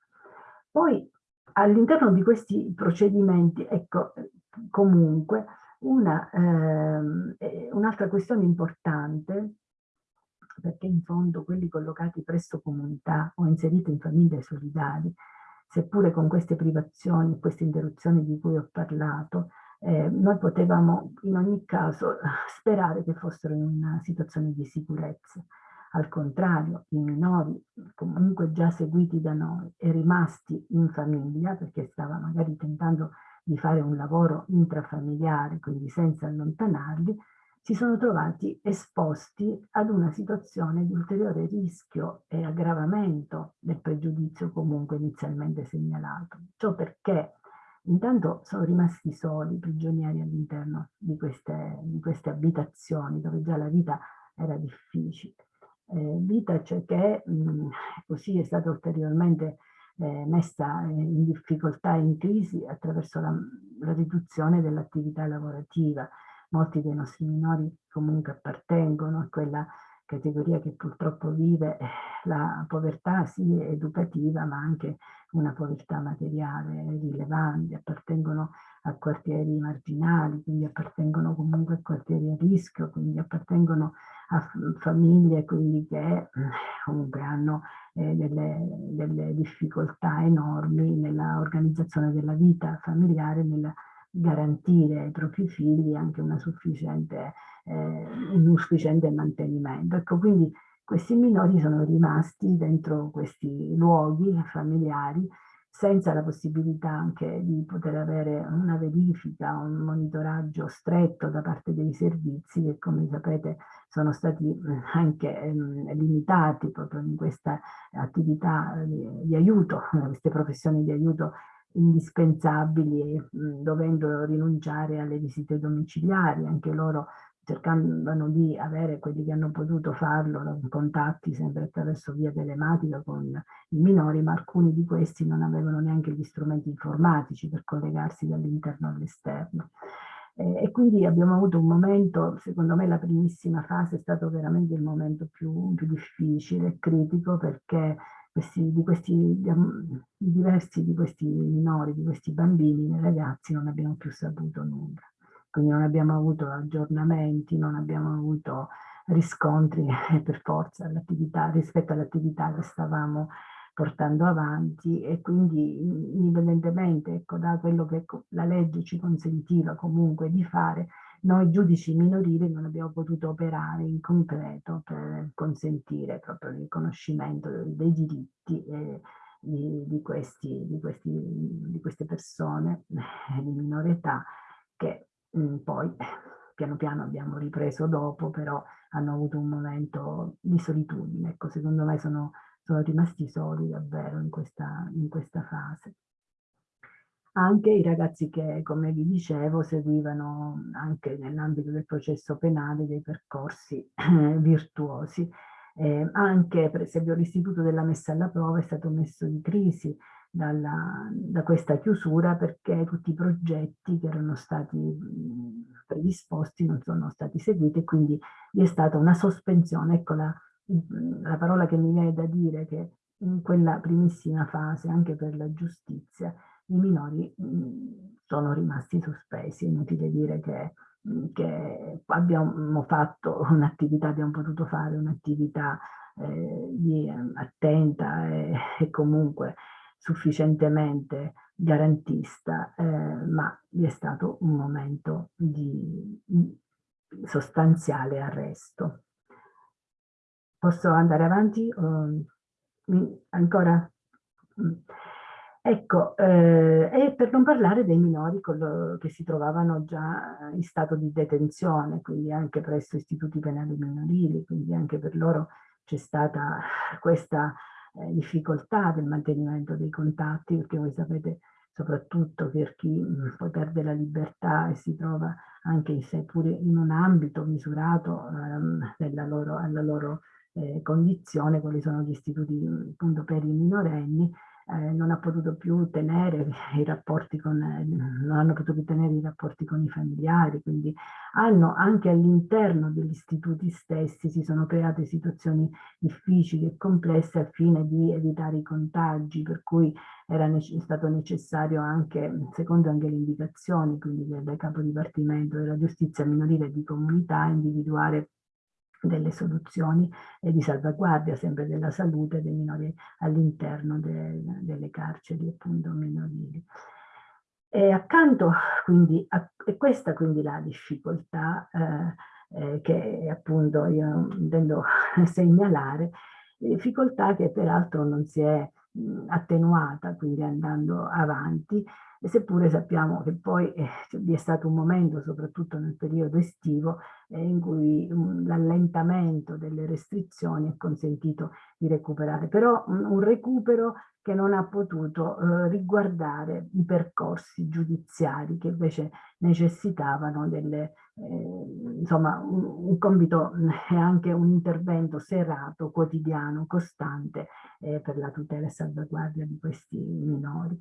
Poi all'interno di questi procedimenti, ecco, comunque, un'altra un questione importante, perché in fondo quelli collocati presso comunità o inseriti in famiglie solidali, seppure con queste privazioni e queste interruzioni di cui ho parlato, eh, noi potevamo in ogni caso sperare che fossero in una situazione di sicurezza. Al contrario, i minori comunque già seguiti da noi e rimasti in famiglia, perché stava magari tentando di fare un lavoro intrafamiliare, quindi senza allontanarli, si sono trovati esposti ad una situazione di ulteriore rischio e aggravamento del pregiudizio comunque inizialmente segnalato. Ciò perché intanto sono rimasti soli, prigionieri all'interno di di queste abitazioni dove già la vita era difficile. Eh, vita cioè che mh, così è stata ulteriormente eh, messa in difficoltà e in crisi attraverso la, la riduzione dell'attività lavorativa. Molti dei nostri minori comunque appartengono a quella categoria che purtroppo vive eh, la povertà sì educativa ma anche una povertà materiale rilevante, appartengono a quartieri marginali, quindi appartengono comunque a quartieri a rischio, quindi appartengono a famiglie quindi che eh, comunque hanno delle, delle, difficoltà enormi nella organizzazione della vita familiare, nel garantire ai propri figli anche una sufficiente, eh, un sufficiente mantenimento. Ecco, quindi questi minori sono rimasti dentro questi luoghi familiari senza la possibilità anche di poter avere una verifica, un monitoraggio stretto da parte dei servizi che come sapete sono stati anche ehm, limitati proprio in questa attività di, di aiuto, queste professioni di aiuto indispensabili, mh, dovendo rinunciare alle visite domiciliari, anche loro cercavano di avere quelli che hanno potuto farlo, contatti sempre attraverso via telematica con i minori, ma alcuni di questi non avevano neanche gli strumenti informatici per collegarsi dall'interno all'esterno. E quindi abbiamo avuto un momento, secondo me la primissima fase è stato veramente il momento più, più difficile e critico perché questi, di questi di diversi di questi minori, di questi bambini ragazzi non abbiamo più saputo nulla quindi non abbiamo avuto aggiornamenti, non abbiamo avuto riscontri per forza rispetto all'attività che stavamo portando avanti e quindi indipendentemente ecco, da quello che la legge ci consentiva comunque di fare, noi giudici minorili non abbiamo potuto operare in concreto per consentire proprio il riconoscimento dei diritti eh, di, di, questi, di, questi, di queste persone di minore età che Mhmm, poi piano piano abbiamo ripreso dopo, però hanno avuto un momento di solitudine. Ecco, secondo me sono, sono rimasti soli davvero in questa, in questa fase anche i ragazzi che, come vi dicevo, seguivano anche nell'ambito del processo penale dei percorsi eh, virtuosi. Eh, anche per esempio l'istituto della messa alla prova è stato messo in crisi dalla, da questa chiusura perché tutti i progetti che erano stati predisposti non sono stati seguiti e quindi vi è stata una sospensione. Ecco la, la parola che mi viene da dire che in quella primissima fase anche per la giustizia i minori sono rimasti sospesi, inutile dire che, che abbiamo fatto un'attività, abbiamo potuto fare un'attività eh, attenta e, e, comunque sufficientemente garantista, eh, ma vi è stato un momento di sostanziale arresto. Posso andare avanti? Uh, ancora? Ecco, eh, e per non parlare dei minori che si trovavano già in stato di detenzione, quindi anche presso istituti penali minorili, quindi anche per loro c'è stata questa eh, difficoltà del mantenimento dei contatti, perché voi sapete soprattutto per chi mh, mm, poi perde la libertà e si trova anche seppure in un ambito misurato ehm, loro, alla loro eh, condizione, quali sono gli istituti appunto per i minorenni, eh, non ha potuto più tenere i rapporti con, non hanno potuto tenere i rapporti con i familiari, quindi hanno anche all'interno degli istituti stessi si sono create situazioni difficili e complesse al fine di evitare i contagi, per cui era nece stato necessario anche, secondo anche le indicazioni, quindi del capo dipartimento della giustizia minorile di comunità, individuare delle soluzioni e di salvaguardia sempre della salute dei minori all'interno de, delle carceri appunto minorili. E accanto quindi a e questa quindi la difficoltà eh, eh, che appunto io intendo segnalare, difficoltà che peraltro non si è mh, attenuata quindi andando avanti e seppure sappiamo che poi eh, vi è stato un momento, soprattutto nel periodo estivo, eh, in cui um, l'allentamento delle restrizioni ha consentito di recuperare, però un, un recupero che non ha potuto eh, riguardare i percorsi giudiziari che invece necessitavano delle, eh, insomma, un, un, compito e anche un intervento serrato, quotidiano, costante eh, per la tutela e salvaguardia di questi minori.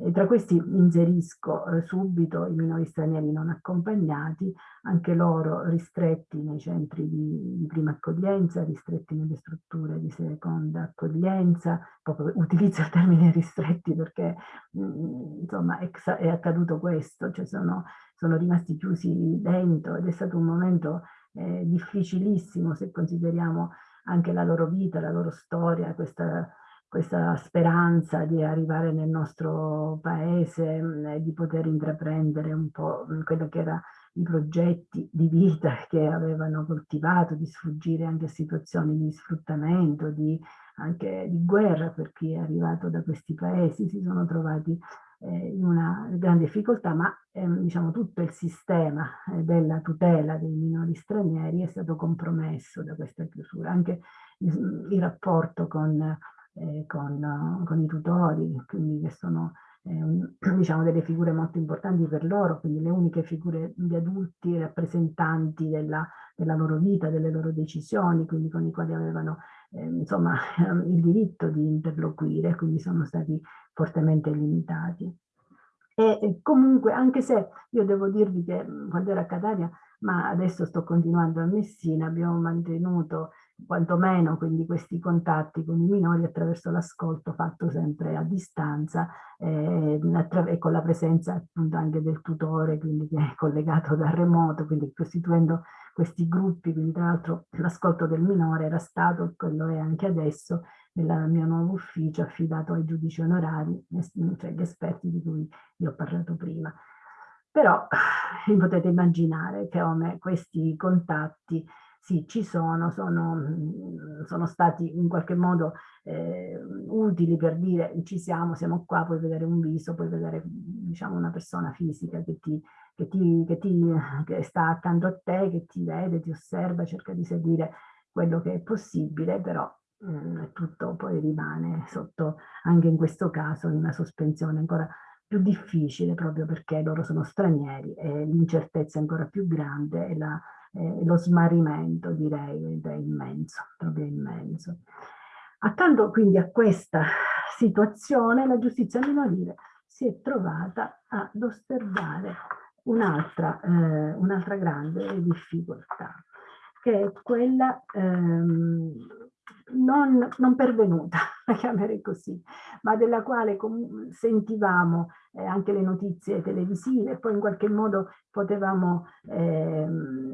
E tra questi inserisco eh, subito i minori stranieri non accompagnati, anche loro ristretti nei centri di, di, prima accoglienza, ristretti nelle strutture di seconda accoglienza, proprio utilizzo il termine ristretti perché mh, mm, insomma è, è, accaduto questo, cioè sono, sono, rimasti chiusi dentro ed è stato un momento eh, difficilissimo se consideriamo anche la loro vita, la loro storia, questa questa speranza di arrivare nel nostro paese mm, e di poter intraprendere un po' quello che erano i progetti di vita che avevano coltivato, di sfuggire anche a situazioni di sfruttamento, di, anche di guerra per chi è arrivato da questi paesi, si sono trovati eh, in una grande difficoltà, ma eh, diciamo tutto il sistema eh, della tutela dei minori stranieri è stato compromesso da questa chiusura, anche il, il rapporto con eh, con, con, i tutori, quindi che sono eh, diciamo delle figure molto importanti per loro, quindi le uniche figure di adulti rappresentanti della, della loro vita, delle loro decisioni, quindi con i quali avevano eh, insomma il diritto di interloquire, quindi sono stati fortemente limitati. E comunque, anche se io devo dirvi che quando ero a Catania, ma adesso sto continuando a Messina, abbiamo mantenuto quantomeno quindi questi contatti con i minori attraverso l'ascolto fatto sempre a distanza eh, e con la presenza appunto anche del tutore quindi che è collegato da remoto quindi costituendo questi gruppi quindi tra l'altro l'ascolto del minore era stato e quello è anche adesso nel mio nuovo ufficio affidato ai giudici onorari cioè gli esperti di cui vi ho parlato prima. Però potete immaginare che come questi contatti sì, ci sono, sono, mm, sono stati in qualche modo eh, utili per dire ci siamo, siamo qua, puoi vedere un viso, puoi vedere diciamo, una persona fisica che ti, che, ti, che, ti, che sta accanto a te, che ti vede, ti osserva, cerca di seguire quello che è possibile, però mh, tutto poi rimane sotto, anche in questo caso, in una sospensione ancora più difficile proprio perché loro sono stranieri e l'incertezza è ancora più grande e la, eh, lo smarrimento direi è immenso, proprio immenso. Accanto quindi a questa situazione la giustizia minorile si è trovata ad osservare un'altra eh, un grande difficoltà, che è quella ehm, non, non, pervenuta, la chiamerei così, ma della quale sentivamo eh, anche le notizie televisive, poi in qualche modo potevamo eh,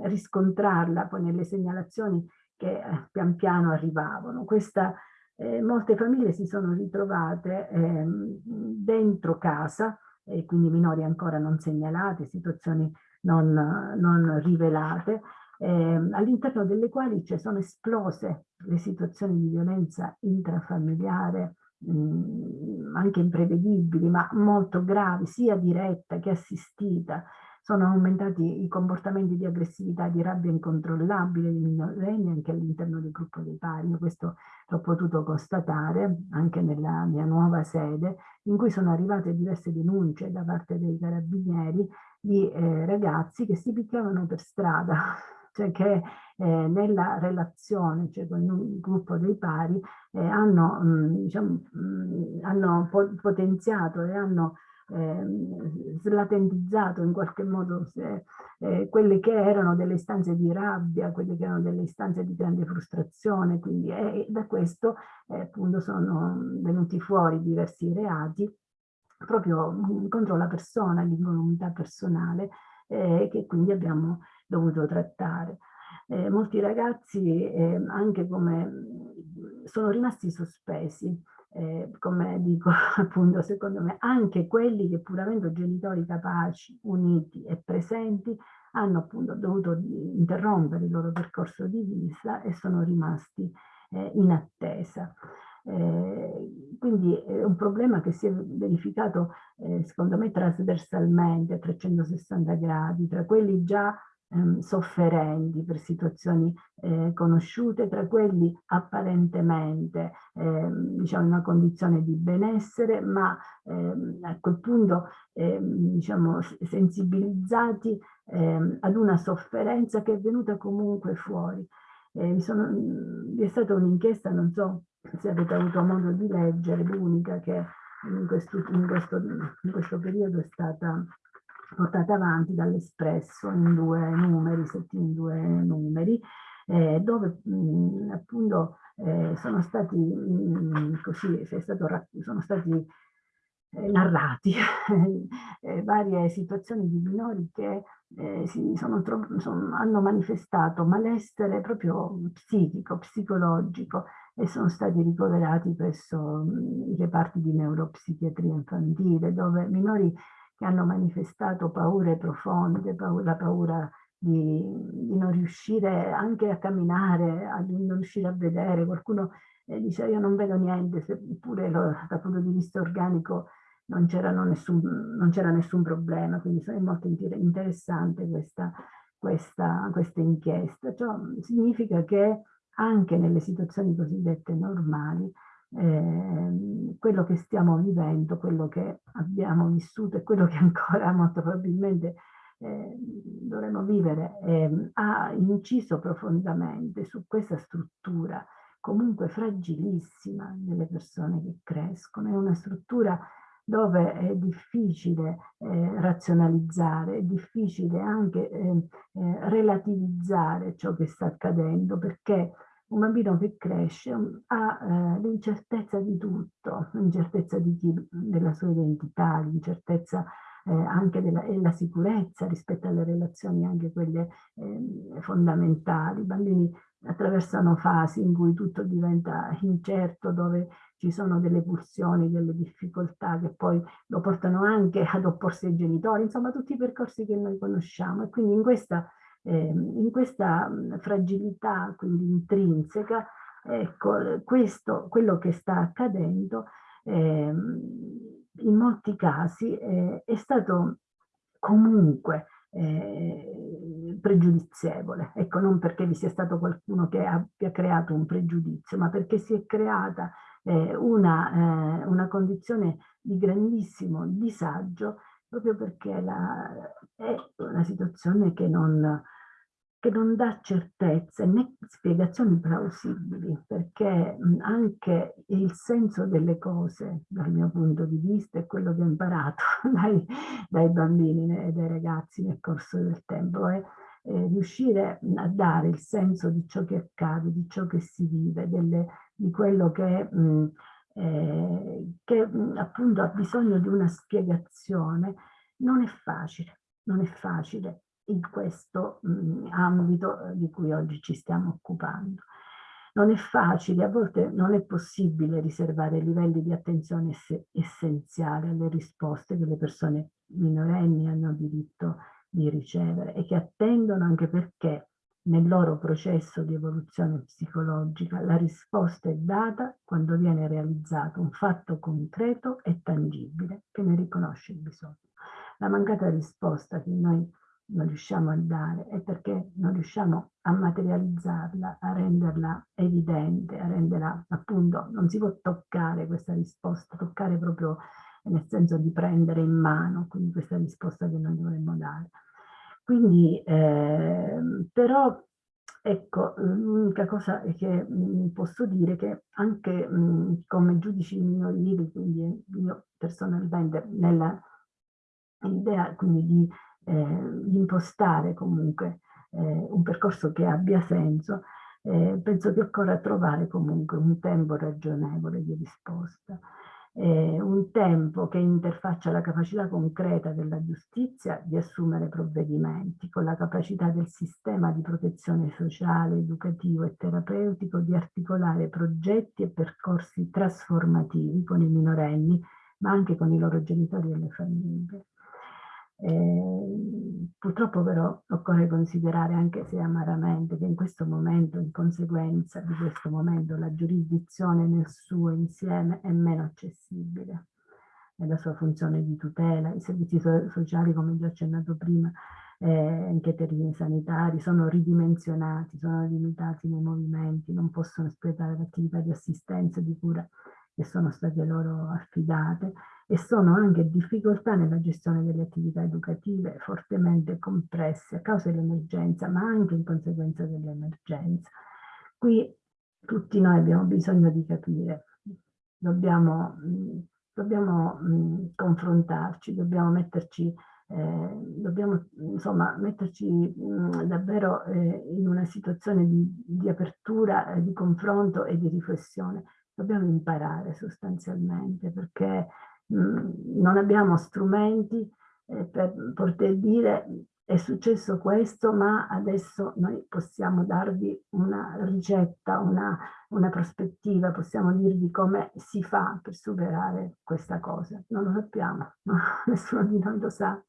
riscontrarla poi nelle segnalazioni che eh, pian piano arrivavano. Questa, eh, molte famiglie si sono ritrovate ehm, dentro casa, e quindi minori ancora non segnalate, situazioni non, non rivelate, eh, all'interno delle quali cioè, sono esplose le situazioni di violenza intrafamiliare, mh, anche imprevedibili, ma molto gravi, sia diretta che assistita. Sono aumentati i comportamenti di aggressività, di rabbia incontrollabile dei minorenni anche all'interno del gruppo dei pari. Io questo l'ho potuto constatare anche nella mia nuova sede, in cui sono arrivate diverse denunce da parte dei carabinieri di eh, ragazzi che si picchiavano per strada cioè che eh, nella relazione, cioè con un gruppo dei pari, eh, hanno, mh, mm, diciamo, mh, mm, hanno po potenziato e hanno eh, slatentizzato in qualche modo se, eh, quelle che erano delle istanze di rabbia, quelle che erano delle istanze di grande frustrazione, quindi eh, da questo eh, appunto sono venuti fuori diversi reati proprio mm, contro la persona, l'incolumità personale, eh, che quindi abbiamo dovuto trattare. Eh, molti ragazzi eh, anche come sono rimasti sospesi, eh, come dico appunto secondo me, anche quelli che pur avendo genitori capaci, uniti e presenti, hanno appunto dovuto interrompere il loro percorso di vita e sono rimasti eh, in attesa. Eh, quindi è un problema che si è verificato eh, secondo me trasversalmente a 360 gradi, tra quelli già ehm, sofferenti per situazioni eh, conosciute, tra quelli apparentemente ehm, diciamo in una condizione di benessere, ma ehm, a quel punto ehm, diciamo sensibilizzati ehm, ad una sofferenza che è venuta comunque fuori. Eh, sono, vi è stata un'inchiesta, non so se avete avuto modo di leggere, l'unica che in questo, in, questo, in questo periodo è stata portata avanti dall'Espresso in due numeri, in due numeri, eh, dove mh, appunto eh, sono stati, mh, così, stato, sono stati eh, narrati eh, varie situazioni di minori che eh, sono, sono, hanno manifestato malessere proprio psichico, psicologico e sono stati ricoverati presso i reparti di neuropsichiatria infantile dove minori che hanno manifestato paure profonde, la paura di, di, non riuscire anche a camminare, a, non riuscire a vedere. Qualcuno eh, dice io non vedo niente, seppure dal punto di vista organico non c'era nessun, nessun, problema, quindi è molto interessante questa, questa, questa inchiesta. Ciò significa che anche nelle situazioni cosiddette normali eh, quello che stiamo vivendo, quello che abbiamo vissuto e quello che ancora molto probabilmente eh, dovremo vivere, eh, ha inciso profondamente su questa struttura comunque fragilissima delle persone che crescono. È una struttura dove è difficile eh, razionalizzare, è difficile anche eh, eh, relativizzare ciò che sta accadendo perché un bambino che cresce ha eh, l'incertezza di tutto, l'incertezza della sua identità, l'incertezza eh, anche della e la sicurezza rispetto alle relazioni anche quelle eh, fondamentali. I bambini attraversano fasi in cui tutto diventa incerto, dove ci sono delle pulsioni, delle difficoltà che poi lo portano anche ad opporsi ai genitori, insomma tutti i percorsi che noi conosciamo e quindi in questa in questa fragilità quindi intrinseca, ecco, questo, quello che sta accadendo eh, in molti casi eh, è stato comunque eh, pregiudizievole. Ecco, non perché vi sia stato qualcuno che abbia creato un pregiudizio, ma perché si è creata eh, una, eh, una condizione di grandissimo disagio proprio perché la, è una situazione che non, che non dà certezze né spiegazioni plausibili, perché anche il senso delle cose, dal mio punto di vista, è quello che ho imparato dai, dai bambini e dai ragazzi nel corso del tempo, è eh, riuscire a dare il senso di ciò che accade, di ciò che si vive, delle, di quello che, mh, eh, che appunto ha bisogno di una spiegazione, non è facile, non è facile in questo mh, ambito eh, di cui oggi ci stiamo occupando. Non è facile, a volte non è possibile riservare livelli di attenzione ess essenziali alle risposte che le persone minorenni hanno diritto di ricevere e che attendono anche perché nel loro processo di evoluzione psicologica la risposta è data quando viene realizzato un fatto concreto e tangibile che ne riconosce il bisogno. La mancata risposta che noi non riusciamo a dare è perché non riusciamo a materializzarla, a renderla evidente, a renderla appunto, non si può toccare questa risposta, toccare proprio nel senso di prendere in mano, quindi questa risposta che noi dovremmo dare. Quindi, eh, però, ecco, l'unica cosa che mh, posso dire è che anche mh, come giudici minorili, quindi io personalmente nella idea quindi di impostare comunque eh, un percorso che abbia senso, eh, penso che occorra trovare comunque un tempo ragionevole di risposta, eh, un tempo che interfaccia la capacità concreta della giustizia di assumere provvedimenti, con la capacità del sistema di protezione sociale, educativo e terapeutico di articolare progetti e percorsi trasformativi con i minorenni, ma anche con i loro genitori e le famiglie. Purtroppo però occorre considerare, anche se amaramente, che in questo momento, in conseguenza di questo momento, la giurisdizione nel suo insieme è meno accessibile nella sua funzione di tutela. I servizi so sociali, come già accennato prima, eh, anche i termini sanitari, sono ridimensionati, sono limitati nei movimenti, non possono espletare l'attività di assistenza e di cura che sono state loro affidate e sono anche difficoltà nella gestione delle attività educative fortemente compresse a causa dell'emergenza, ma anche in conseguenza dell'emergenza. Qui tutti noi abbiamo bisogno di capire, dobbiamo, dobbiamo confrontarci, dobbiamo metterci eh, dobbiamo insomma metterci mh, davvero eh, in una situazione di, di apertura, eh, di confronto e di riflessione. Dobbiamo imparare sostanzialmente perché non abbiamo strumenti eh, per poter dire è successo questo, ma adesso noi possiamo darvi una ricetta, una, una prospettiva, possiamo dirvi come si fa per superare questa cosa. Non lo sappiamo, no? nessuno di noi lo sa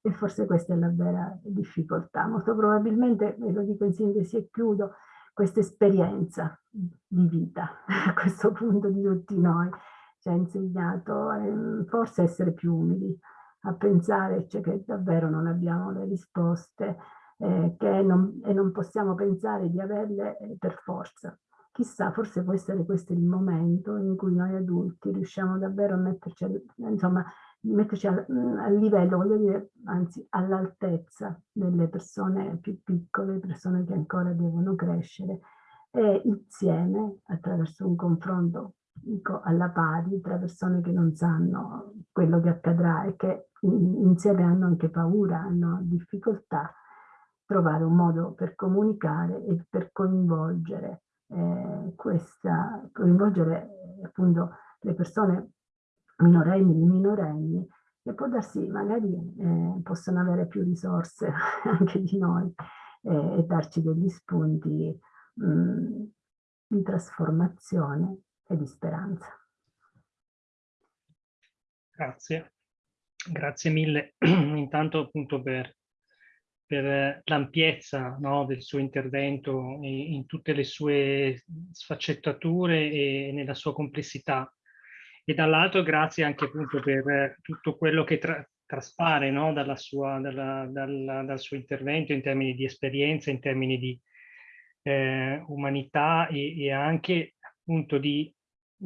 e forse questa è la vera difficoltà. Molto probabilmente, ve lo dico in sintesi e chiudo, questa esperienza di vita a questo punto di tutti noi ci ha insegnato eh, forse a essere più umili, a pensare cioè, che davvero non abbiamo le risposte eh, non, e non possiamo pensare di averle eh, per forza. Chissà, forse può essere questo il momento in cui noi adulti riusciamo davvero a metterci, insomma, metterci al, al livello, voglio dire, anzi all'altezza delle persone più piccole, persone che ancora devono crescere e insieme, attraverso un confronto dico alla pari tra persone che non sanno quello che accadrà e che insieme hanno anche paura, hanno difficoltà, trovare un modo per comunicare e per coinvolgere eh, questa, coinvolgere appunto le persone minorenni, minorenni, che può darsi magari eh, possono avere più risorse anche di noi eh, e darci degli spunti mh, di trasformazione e di speranza. Grazie, grazie mille intanto appunto per, per l'ampiezza no, del suo intervento in tutte le sue sfaccettature e nella sua complessità e dall'altro grazie anche appunto per tutto quello che tra traspare no? dalla sua, dalla, dalla, dal suo intervento in termini di esperienza, in termini di eh, umanità e, e, anche appunto di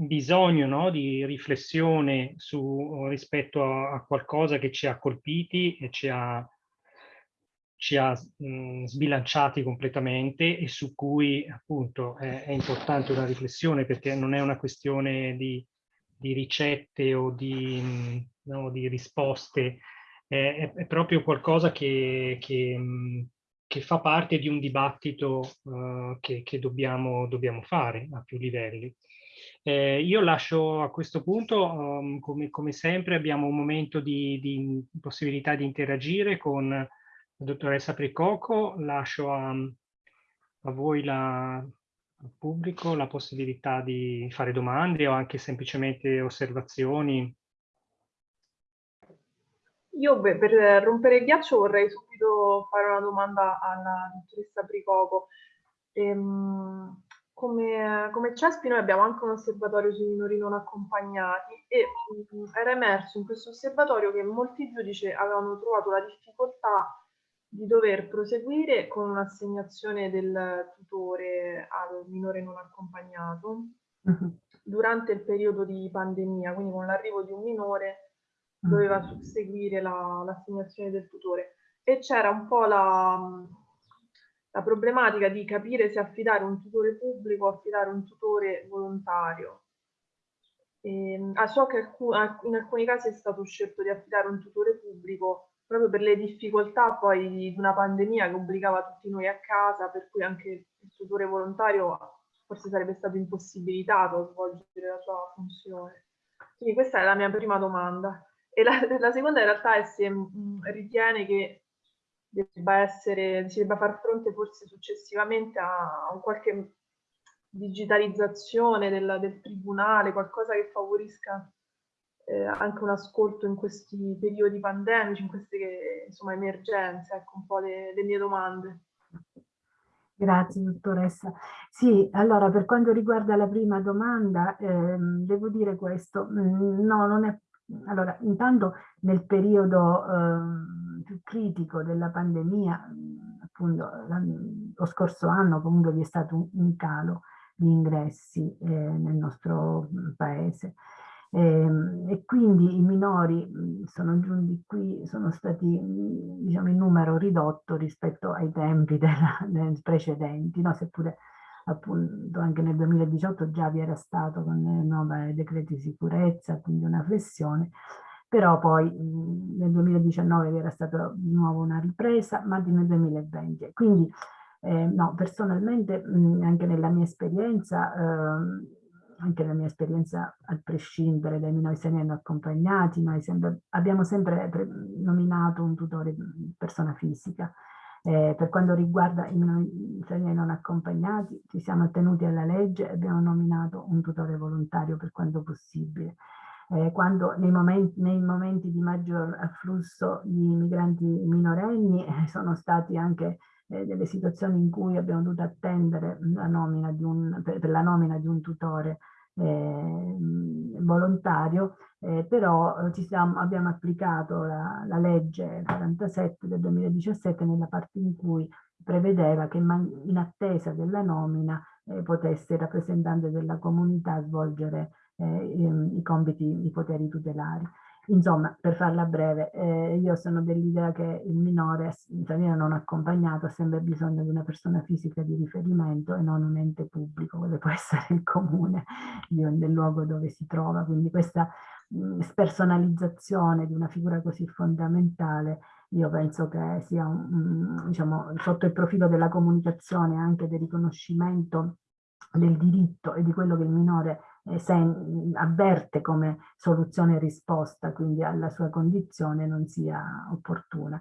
bisogno no? di riflessione su, rispetto a, a, qualcosa che ci ha colpiti e ci ha, ci ha mh, sbilanciati completamente e su cui appunto è, è, importante una riflessione perché non è una questione di, di ricette o di, no, di risposte, è, è, proprio qualcosa che, che, che, fa parte di un dibattito uh, che, che dobbiamo, dobbiamo fare a più livelli. Eh, io lascio a questo punto, um, come, come, sempre, abbiamo un momento di, di, possibilità di interagire con la dottoressa Pricoco, lascio a, a voi la, al pubblico la possibilità di fare domande o anche semplicemente osservazioni. Io per rompere il ghiaccio vorrei subito fare una domanda alla dottoressa Pricoco. Ehm, come, come CESPI noi abbiamo anche un osservatorio sui minori non accompagnati e mh, mm, era emerso in questo osservatorio che molti giudici avevano trovato la difficoltà di dover proseguire con un'assegnazione del tutore al minore non accompagnato uh -huh. durante il periodo di pandemia, quindi con l'arrivo di un minore doveva susseguire l'assegnazione la, del tutore e c'era un po' la la problematica di capire se affidare un tutore pubblico o affidare un tutore volontario. E, ehm, ah, so che in alcuni casi è stato scelto di affidare un tutore pubblico proprio per le difficoltà poi di una pandemia che obbligava tutti noi a casa, per cui anche il tutore volontario forse sarebbe stato impossibilitato a svolgere la sua funzione. Quindi questa è la mia prima domanda. E la, la seconda in realtà è se mh, ritiene che debba essere, si debba far fronte forse successivamente a, a qualche digitalizzazione del, del, tribunale, qualcosa che favorisca eh, anche un ascolto in questi periodi pandemici, in queste insomma, emergenze, ecco un po' le, le mie domande. Grazie dottoressa. Sì, allora per quanto riguarda la prima domanda, ehm, devo dire questo, mm, no, non è, allora intanto nel periodo ehm, più critico della pandemia, appunto lo scorso anno comunque vi è stato un, calo di ingressi eh, nel nostro paese. E, ehm, e, quindi i minori sono giunti qui, sono stati diciamo in numero ridotto rispetto ai tempi della, precedenti, no? seppure appunto anche nel 2018 già vi era stato con i nuovi decreti di sicurezza, quindi una flessione, però poi mh, nel 2019 era stata di nuovo una ripresa, ma nel 2020. Quindi eh, no, personalmente mh, anche nella mia esperienza, eh, anche nella mia esperienza a prescindere dai minori stranieri accompagnati, noi sempre, abbiamo sempre nominato un tutore persona fisica. Eh, per quanto riguarda i minori stranieri non accompagnati, ci siamo attenuti alla legge e abbiamo nominato un tutore volontario per quanto possibile eh, quando nei momenti, nei momenti, di maggior afflusso di migranti minorenni eh, sono stati anche eh, delle situazioni in cui abbiamo dovuto attendere la un, per, la nomina di un tutore eh, volontario, eh, però eh, siamo, abbiamo applicato la, la, legge 47 del 2017 nella parte in cui prevedeva che in attesa della nomina eh, potesse il rappresentante della comunità svolgere eh, i compiti, i poteri tutelari. Insomma, per farla breve, eh, io sono dell'idea che il minore straniero non accompagnato ha sempre bisogno di una persona fisica di riferimento e non un ente pubblico, quello può essere il comune del luogo dove si trova. Quindi questa mh, spersonalizzazione di una figura così fondamentale io penso che sia un, diciamo, sotto il profilo della comunicazione anche del riconoscimento del diritto e di quello che il minore avverte come soluzione risposta quindi alla sua condizione non sia opportuna.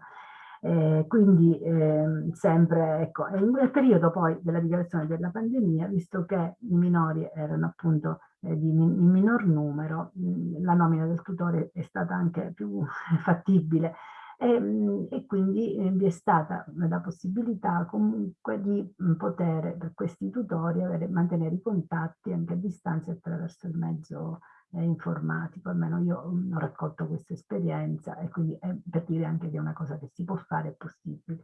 Eh, quindi eh, sempre, ecco, nel periodo poi della dichiarazione della pandemia, visto che i minori erano appunto eh, di in minor numero, mh, la nomina del tutore è stata anche più fattibile e, mm, e quindi eh, vi è stata la possibilità comunque di poter per questi tutori avere, mantenere i contatti anche a distanza attraverso il mezzo eh, informatico, almeno io ho raccolto questa esperienza e quindi è per dire anche che è una cosa che si può fare, è possibile.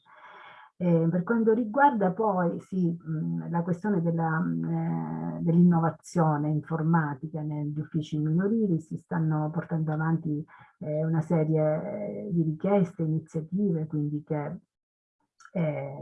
Eh, per quanto riguarda poi sì, mh, la questione dell'innovazione dell informatica negli uffici minorili, si stanno portando avanti eh, una serie di richieste, iniziative, quindi che, eh,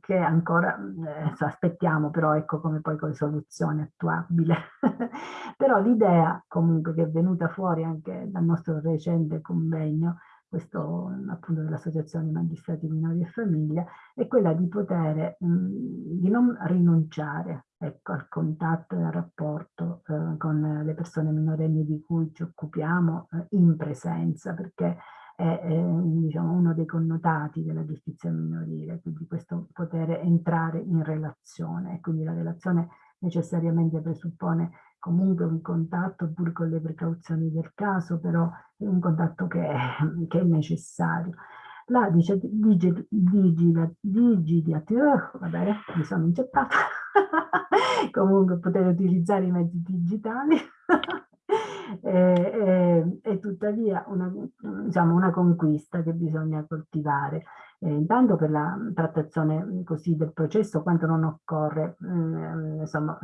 che ancora eh, aspettiamo però ecco come poi con soluzione attuabile. però l'idea comunque che è venuta fuori anche dal nostro recente convegno questo appunto dell'Associazione Magistrati Minori e Famiglia, è quella di poter, di non rinunciare ecco, al contatto e al rapporto eh, con le persone minorenni di cui ci occupiamo eh, in presenza, perché è, è diciamo, uno dei connotati della giustizia minorile, quindi questo poter entrare in relazione, e quindi la relazione necessariamente presuppone comunque un contatto pur con le precauzioni del caso, però è un contatto che è, che è necessario. La dice, digi, digidazione, va bene, mi sono inceppata, comunque poter utilizzare i mezzi digitali e, e, e, tuttavia una, diciamo, una conquista che bisogna coltivare eh, intanto per la trattazione così del processo, quanto non occorre eh, insomma,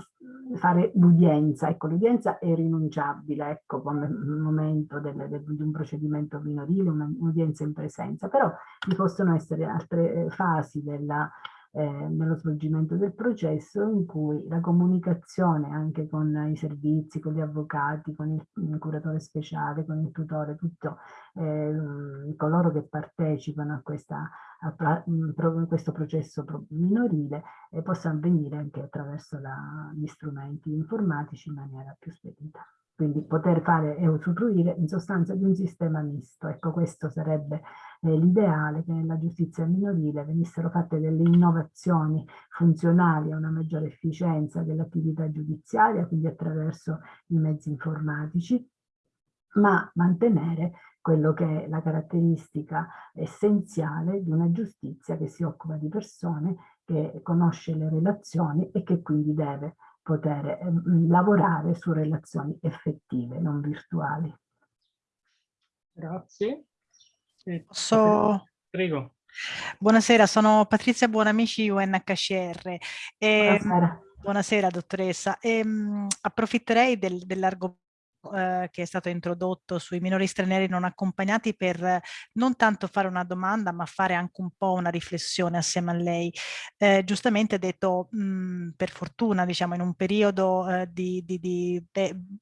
fare l'udienza. Ecco, l'udienza è rinunciabile, ecco, come momento del, del, di un procedimento minorile, un'udienza in presenza, però vi possono essere altre eh, fasi della eh, nello svolgimento del processo in cui la comunicazione anche con i servizi, con gli avvocati, con il, il curatore speciale, con il tutore, tutto eh, coloro che partecipano a, questa, a, a questo processo minorile eh, possa avvenire anche attraverso la, gli strumenti informatici in maniera più spedita quindi poter fare e usufruire in sostanza di un sistema misto. Ecco, questo sarebbe eh, l'ideale che nella giustizia minorile venissero fatte delle innovazioni funzionali a una maggiore efficienza dell'attività giudiziaria, quindi attraverso i mezzi informatici, ma mantenere quello che è la caratteristica essenziale di una giustizia che si occupa di persone, che conosce le relazioni e che quindi deve poter eh, lavorare su relazioni effettive, non virtuali. Grazie. Posso... Prego. Buonasera, sono Patrizia Buonamici UNHCR. E... Buonasera. Buonasera dottoressa. E, mh, approfitterei del, dell'argomento eh, che è stato introdotto sui minori stranieri non accompagnati per non tanto fare una domanda ma fare anche un po' una riflessione assieme a lei. Eh, giustamente detto mh, mm, per fortuna diciamo in un periodo eh, di, di, di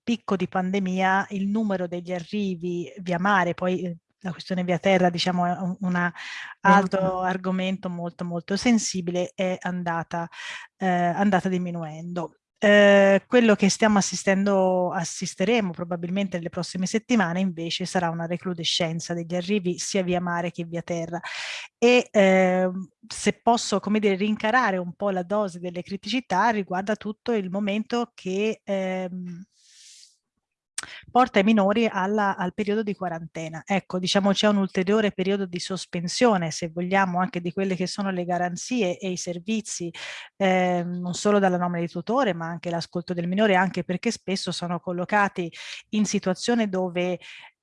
picco di pandemia il numero degli arrivi via mare poi eh, la questione via terra diciamo è un altro argomento molto molto sensibile è andata, eh, andata diminuendo. Eh, quello che stiamo assistendo, assisteremo probabilmente nelle prossime settimane invece sarà una recrudescenza degli arrivi sia via mare che via terra e eh, se posso come dire rincarare un po' la dose delle criticità riguarda tutto il momento che ehm, porta i minori alla, al periodo di quarantena. Ecco, diciamo c'è un ulteriore periodo di sospensione, se vogliamo, anche di quelle che sono le garanzie e i servizi, eh, non solo dalla nomina di tutore, ma anche l'ascolto del minore, anche perché spesso sono collocati in situazioni dove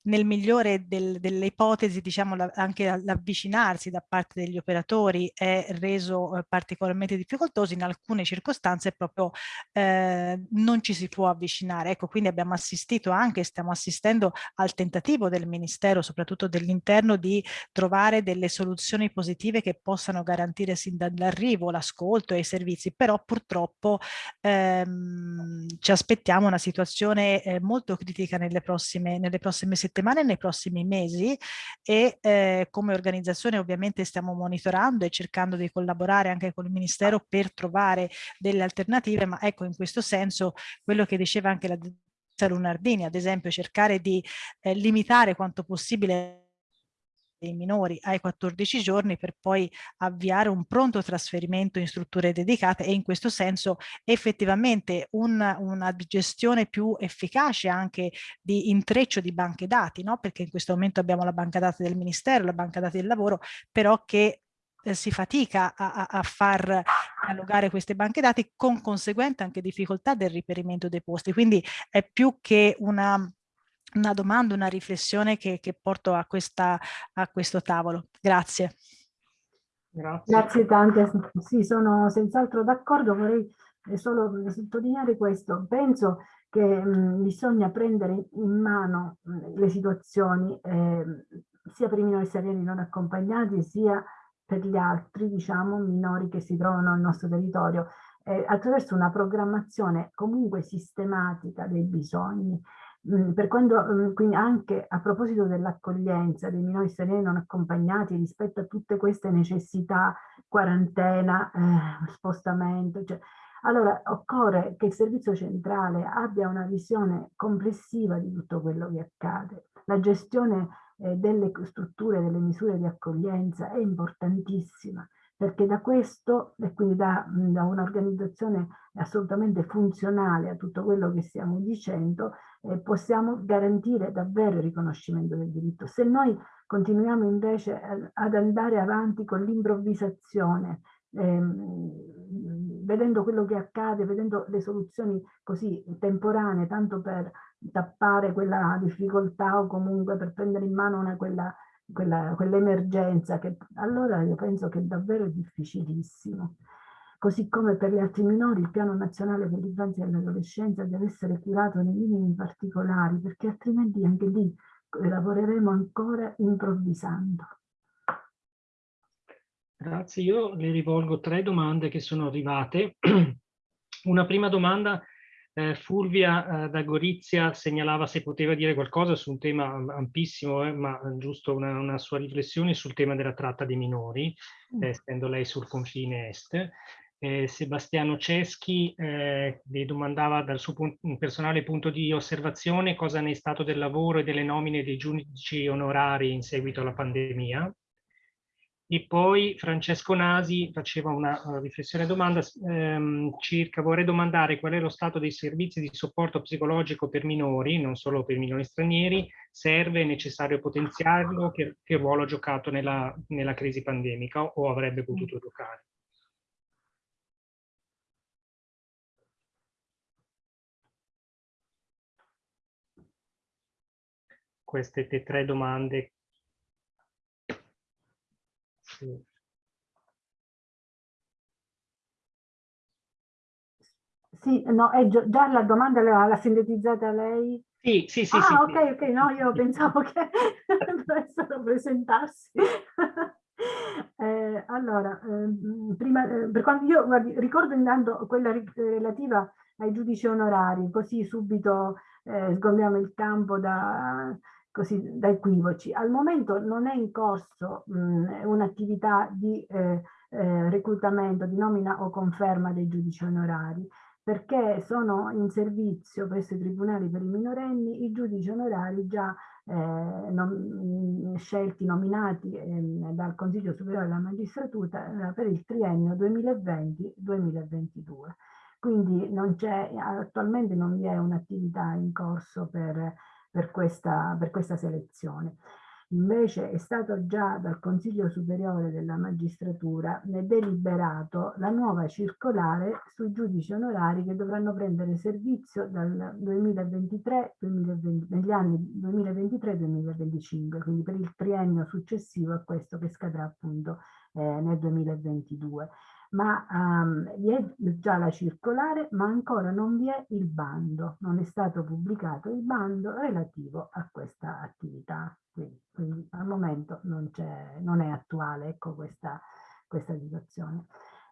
nel migliore del, delle ipotesi, diciamo, la, anche l'avvicinarsi da parte degli operatori è reso eh, particolarmente difficoltoso, in alcune circostanze proprio eh, non ci si può avvicinare. Ecco, quindi abbiamo assistito anche, stiamo assistendo al tentativo del Ministero, soprattutto dell'interno, di trovare delle soluzioni positive che possano garantire sin dall'arrivo l'ascolto e i servizi, però purtroppo ehm, ci aspettiamo una situazione eh, molto critica nelle prossime, nelle prossime settimane settimane nei prossimi mesi e eh, come organizzazione ovviamente stiamo monitorando e cercando di collaborare anche con il Ministero per trovare delle alternative, ma ecco in questo senso quello che diceva anche la Lunardini, ad esempio cercare di eh, limitare quanto possibile dei minori ai 14 giorni per poi avviare un pronto trasferimento in strutture dedicate e in questo senso effettivamente un, una gestione più efficace anche di intreccio di banche dati, no? perché in questo momento abbiamo la banca dati del Ministero, la banca dati del lavoro, però che eh, si fatica a, a, far dialogare queste banche dati con conseguente anche difficoltà del riperimento dei posti. Quindi è più che una una domanda, una riflessione che, che porto a, questa, a questo tavolo. Grazie. Grazie. Grazie tante. Sì, sono senz'altro d'accordo. Vorrei solo sottolineare questo. Penso che mh, bisogna prendere in mano mh, le situazioni eh, sia per i minori stranieri non accompagnati sia per gli altri diciamo minori che si trovano nel nostro territorio eh, attraverso una programmazione comunque sistematica dei bisogni per quando, mm, quindi anche a proposito dell'accoglienza dei minori stranieri non accompagnati rispetto a tutte queste necessità, quarantena, eh, spostamento, cioè, allora occorre che il servizio centrale abbia una visione complessiva di tutto quello che accade. La gestione eh, delle strutture, delle misure di accoglienza è importantissima perché da questo e quindi da, da un'organizzazione assolutamente funzionale a tutto quello che stiamo dicendo eh, possiamo garantire davvero il riconoscimento del diritto. Se noi continuiamo invece ad andare avanti con l'improvvisazione, ehm, vedendo quello che accade, vedendo le soluzioni così temporanee, tanto per tappare quella difficoltà o comunque per prendere in mano una, quella quell'emergenza, che allora io penso che è davvero difficilissimo. Così come per gli altri minori il piano nazionale per l'infanzia e l'adolescenza deve essere curato nei minimi particolari, perché altrimenti anche lì lavoreremo ancora improvvisando. Grazie, io le rivolgo tre domande che sono arrivate. Una prima domanda eh, Fulvia eh, da Gorizia segnalava se poteva dire qualcosa su un tema ampissimo, eh, ma giusto una, una, sua riflessione sul tema della tratta dei minori, mm. eh, essendo lei sul confine est. Eh, Sebastiano Ceschi eh, le domandava dal suo punto, personale punto di osservazione cosa ne è stato del lavoro e delle nomine dei giudici onorari in seguito alla pandemia. E poi Francesco Nasi faceva una riflessione domanda ehm, circa, vorrei domandare qual è lo stato dei servizi di supporto psicologico per minori, non solo per minori stranieri, serve, è necessario potenziarlo, che, che ruolo ha giocato nella, nella crisi pandemica o avrebbe potuto giocare? Queste tre domande sì. Sì, no, è già, la domanda l'ha sintetizzata lei? Sì, sì, sì. Ah, sì, ok, sì. ok, no, io pensavo che dovessero presentarsi. eh, allora, eh, prima, eh, per quanto io guardi, ricordo intanto quella relativa ai giudici onorari, così subito eh, sgombiamo il campo da, così da equivoci. Al momento non è in corso un'attività di eh, eh, reclutamento, di nomina o conferma dei giudici onorari, perché sono in servizio presso i tribunali per i minorenni i giudici onorari già eh, nom scelti, nominati eh, dal Consiglio Superiore della Magistratura eh, per il triennio 2020-2022. Quindi non attualmente non vi è un'attività in corso per per questa, per questa selezione. Invece è stato già dal Consiglio Superiore della Magistratura deliberato la nuova circolare sui giudici onorari che dovranno prendere servizio dal 2023, 2020, negli anni 2023-2025, quindi per il triennio successivo a questo che scadrà appunto eh, nel 2022 ma um, vi è già la circolare, ma ancora non vi è il bando, non è stato pubblicato il bando relativo a questa attività. Quindi, quindi al momento non, non è attuale ecco, questa, questa situazione.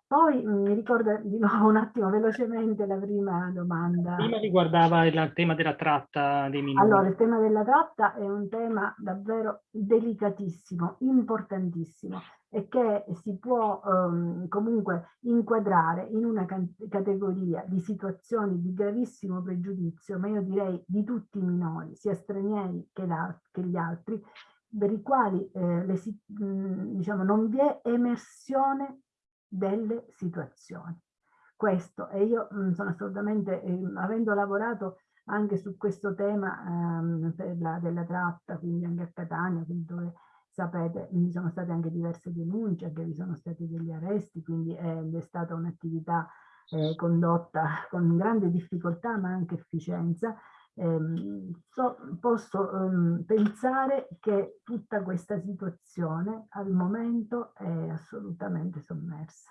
Poi mm, mi ricordo di nuovo un attimo velocemente la prima domanda. Prima riguardava il tema della tratta dei minori. Allora, il tema della tratta è un tema davvero delicatissimo, importantissimo e che si può um, comunque inquadrare in una categoria di situazioni di gravissimo pregiudizio, ma io direi di tutti i minori, sia stranieri che, che gli altri, per i quali eh, le, diciamo, non vi è emersione delle situazioni. Questo, e io sono assolutamente, eh, avendo lavorato anche su questo tema ehm, la, della tratta, quindi anche a Catania, dove sapete vi sono state anche diverse denunce, che vi sono stati degli arresti, quindi è, è stata un'attività eh, condotta con grande difficoltà ma anche efficienza, ehm, so, posso ehm, pensare che tutta questa situazione al momento è assolutamente sommersa.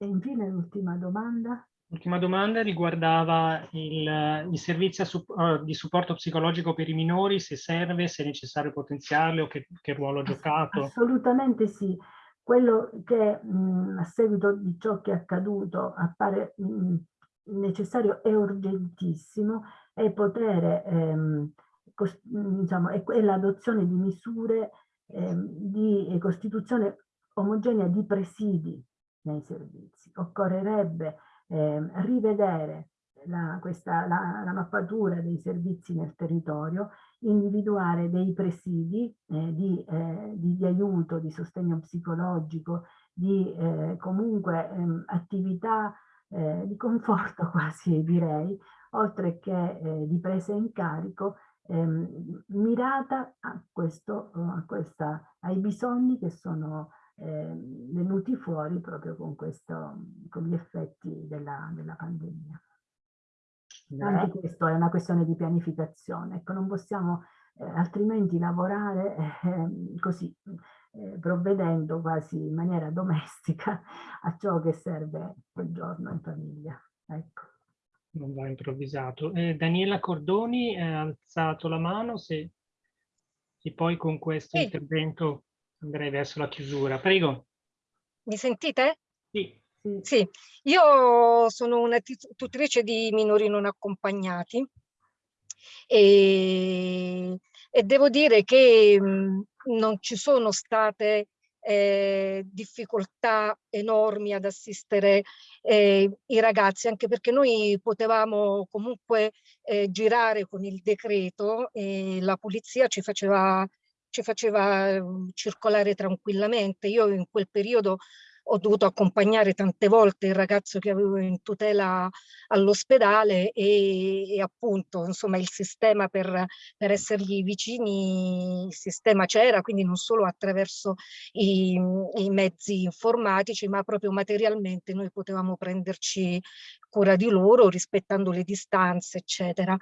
E infine l'ultima domanda. L'ultima domanda riguardava il, il servizio uh, di supporto psicologico per i minori, se serve, se è necessario potenziarlo, che, che ruolo ha giocato? Assolutamente sì. Quello che mh, a seguito di ciò che è accaduto appare mh, necessario e urgentissimo è poter, ehm, diciamo, è, è l'adozione di misure ehm, di costituzione omogenea di presidi nei servizi. Occorrerebbe eh, rivedere la, questa, la, la, mappatura dei servizi nel territorio, individuare dei presidi eh, di, eh, di, di, aiuto, di sostegno psicologico, di eh, comunque ehm, attività eh, di conforto quasi direi, oltre che eh, di presa in carico ehm, mirata a questo, a questa, ai bisogni che sono eh, venuti fuori proprio con, questo, con gli effetti della, della pandemia. Anche questo è una questione di pianificazione, ecco, non possiamo eh, altrimenti lavorare eh, così, eh, provvedendo quasi in maniera domestica a ciò che serve quel giorno in famiglia. Ecco. Non va improvvisato. Eh, Daniela Cordoni ha alzato la mano, se, se poi con questo sì. intervento andrei verso la chiusura. Prego. Mi sentite? Sì. Sì, io sono una tutrice di minori non accompagnati e, e devo dire che mh, non ci sono state eh, difficoltà enormi ad assistere eh, i ragazzi, anche perché noi potevamo comunque eh, girare con il decreto e la polizia ci faceva ci faceva mhmm, circolare tranquillamente. Io in quel periodo ho dovuto accompagnare tante volte il ragazzo che avevo in tutela all'ospedale e, e, appunto insomma il sistema per, per essergli vicini, il sistema c'era, quindi non solo attraverso i, i mezzi informatici ma proprio materialmente noi potevamo prenderci cura di loro rispettando le distanze eccetera.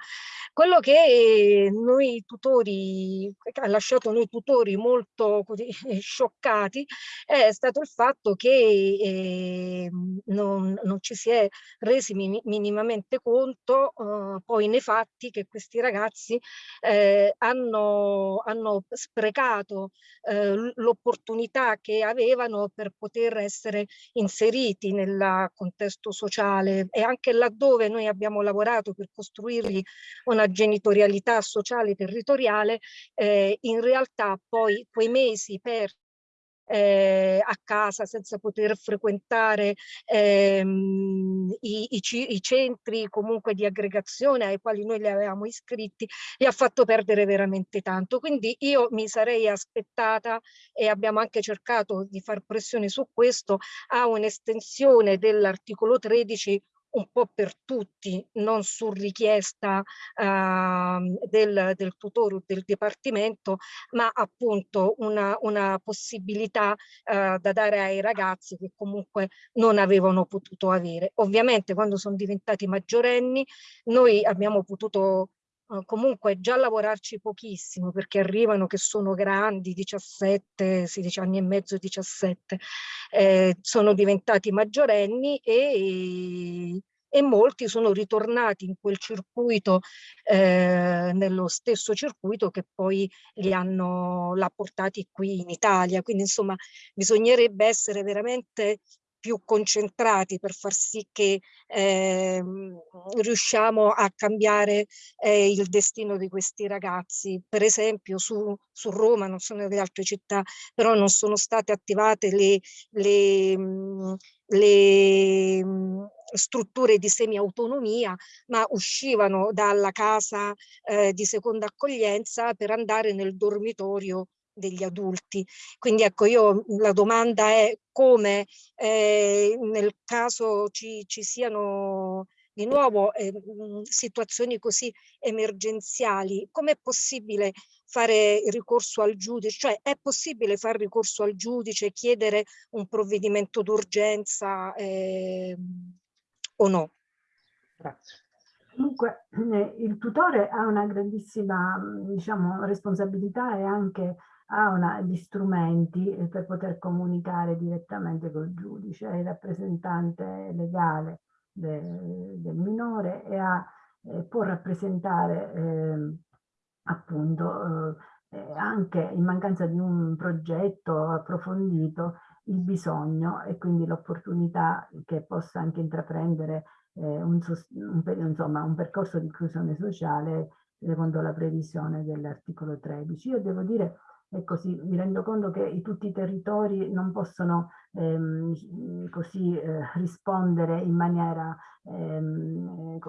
Quello che noi tutori, ha lasciato noi tutori molto scioccati è stato il fatto che eh, non, non, ci si è resi min minimamente conto eh, poi nei fatti che questi ragazzi eh, hanno, hanno, sprecato eh, l'opportunità che avevano per poter essere inseriti nel contesto sociale e anche laddove noi abbiamo lavorato per costruirgli una genitorialità sociale territoriale, eh, in realtà poi quei mesi per eh, a casa senza poter frequentare ehm, i, i, i, centri comunque di aggregazione ai quali noi li avevamo iscritti, li ha fatto perdere veramente tanto. Quindi io mi sarei aspettata e abbiamo anche cercato di far pressione su questo a un'estensione dell'articolo 13 un po' per tutti, non su richiesta uh, del, del tutore o del dipartimento, ma appunto una, una possibilità uh, da dare ai ragazzi che comunque non avevano potuto avere. Ovviamente quando sono diventati maggiorenni noi abbiamo potuto Uh, comunque già lavorarci pochissimo perché arrivano che sono grandi, 17, 16 anni e mezzo, 17, eh, sono diventati maggiorenni e, e molti sono ritornati in quel circuito, eh, nello stesso circuito che poi li hanno portati qui in Italia. Quindi insomma bisognerebbe essere veramente più concentrati per far sì che eh, riusciamo a cambiare eh, il destino di questi ragazzi. Per esempio su, su, Roma, non so nelle altre città, però non sono state attivate le, le, le strutture di semi-autonomia, ma uscivano dalla casa eh, di seconda accoglienza per andare nel dormitorio degli adulti. Quindi ecco, io la domanda è come eh, nel caso ci, ci siano di nuovo eh, situazioni così emergenziali, come è possibile fare ricorso al giudice? Cioè è possibile fare ricorso al giudice chiedere un provvedimento d'urgenza eh, o no? Grazie. Comunque eh, il tutore ha una grandissima diciamo, responsabilità e anche ha una, gli strumenti eh, per poter comunicare direttamente col giudice, è il rappresentante legale de, del minore e ha, eh, può rappresentare eh, appunto eh, anche in mancanza di un progetto approfondito il bisogno e quindi l'opportunità che possa anche intraprendere eh, un, un, insomma, un percorso di inclusione sociale secondo la previsione dell'articolo 13. Io devo dire e così mi rendo conto che tutti i territori non possono ehm, così eh, rispondere in maniera ehm,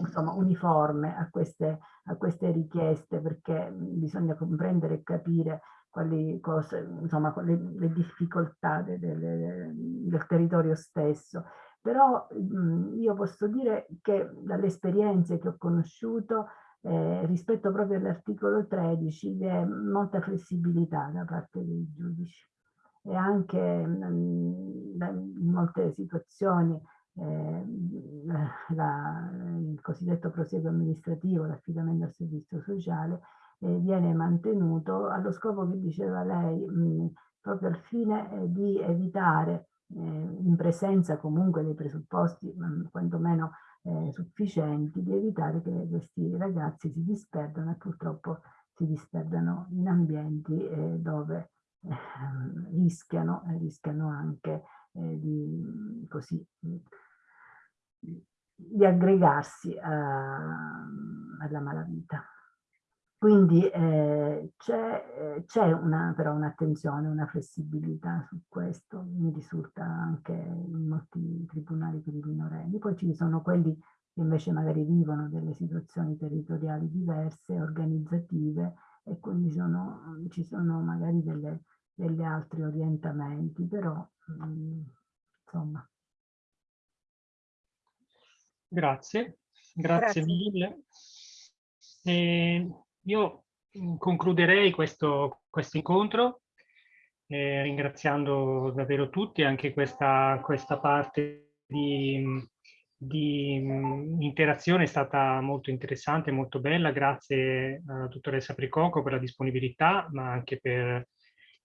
insomma, uniforme a queste, a queste richieste perché bisogna comprendere e capire quali cose, insomma, le, le difficoltà de, de, de, del territorio stesso. Però mh, io posso dire che dalle esperienze che ho conosciuto eh, rispetto proprio all'articolo 13 vi è molta flessibilità da parte dei giudici. E anche mh, mm, in molte situazioni eh, la, il cosiddetto prosieguo amministrativo, l'affidamento al servizio sociale, eh, viene mantenuto allo scopo che diceva lei, mh, mm, proprio al fine eh, di evitare, eh, in presenza comunque dei presupposti, mh, quantomeno eh, sufficienti di evitare che questi ragazzi si disperdano e purtroppo si disperdano in ambienti eh, dove eh, rischiano, rischiano anche eh, di, così, di aggregarsi a, alla malavita. Quindi eh, c'è eh, però un'attenzione, una flessibilità su questo, mi risulta anche in molti tribunali per i minorenni. Poi ci sono quelli che invece magari vivono delle situazioni territoriali diverse, organizzative, e quindi sono, ci sono magari delle, degli altri orientamenti, però mh, mm, insomma. Grazie, grazie, grazie. mille. E io mm, concluderei questo, questo incontro eh, ringraziando davvero tutti, anche questa, questa parte di, di mm, interazione è stata molto interessante, molto bella. Grazie alla dottoressa Pricoco per la disponibilità, ma anche per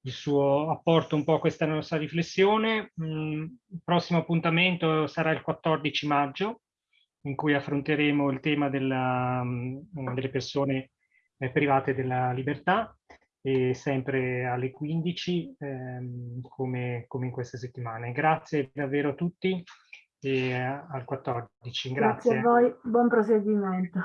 il suo apporto un po' a questa nostra riflessione. Mm, il prossimo appuntamento sarà il 14 maggio, in cui affronteremo il tema della, delle persone eh, private della libertà e sempre alle 15 ehm, come, come, in queste settimane. Grazie davvero a tutti e al 14. Grazie. Grazie a voi, buon proseguimento.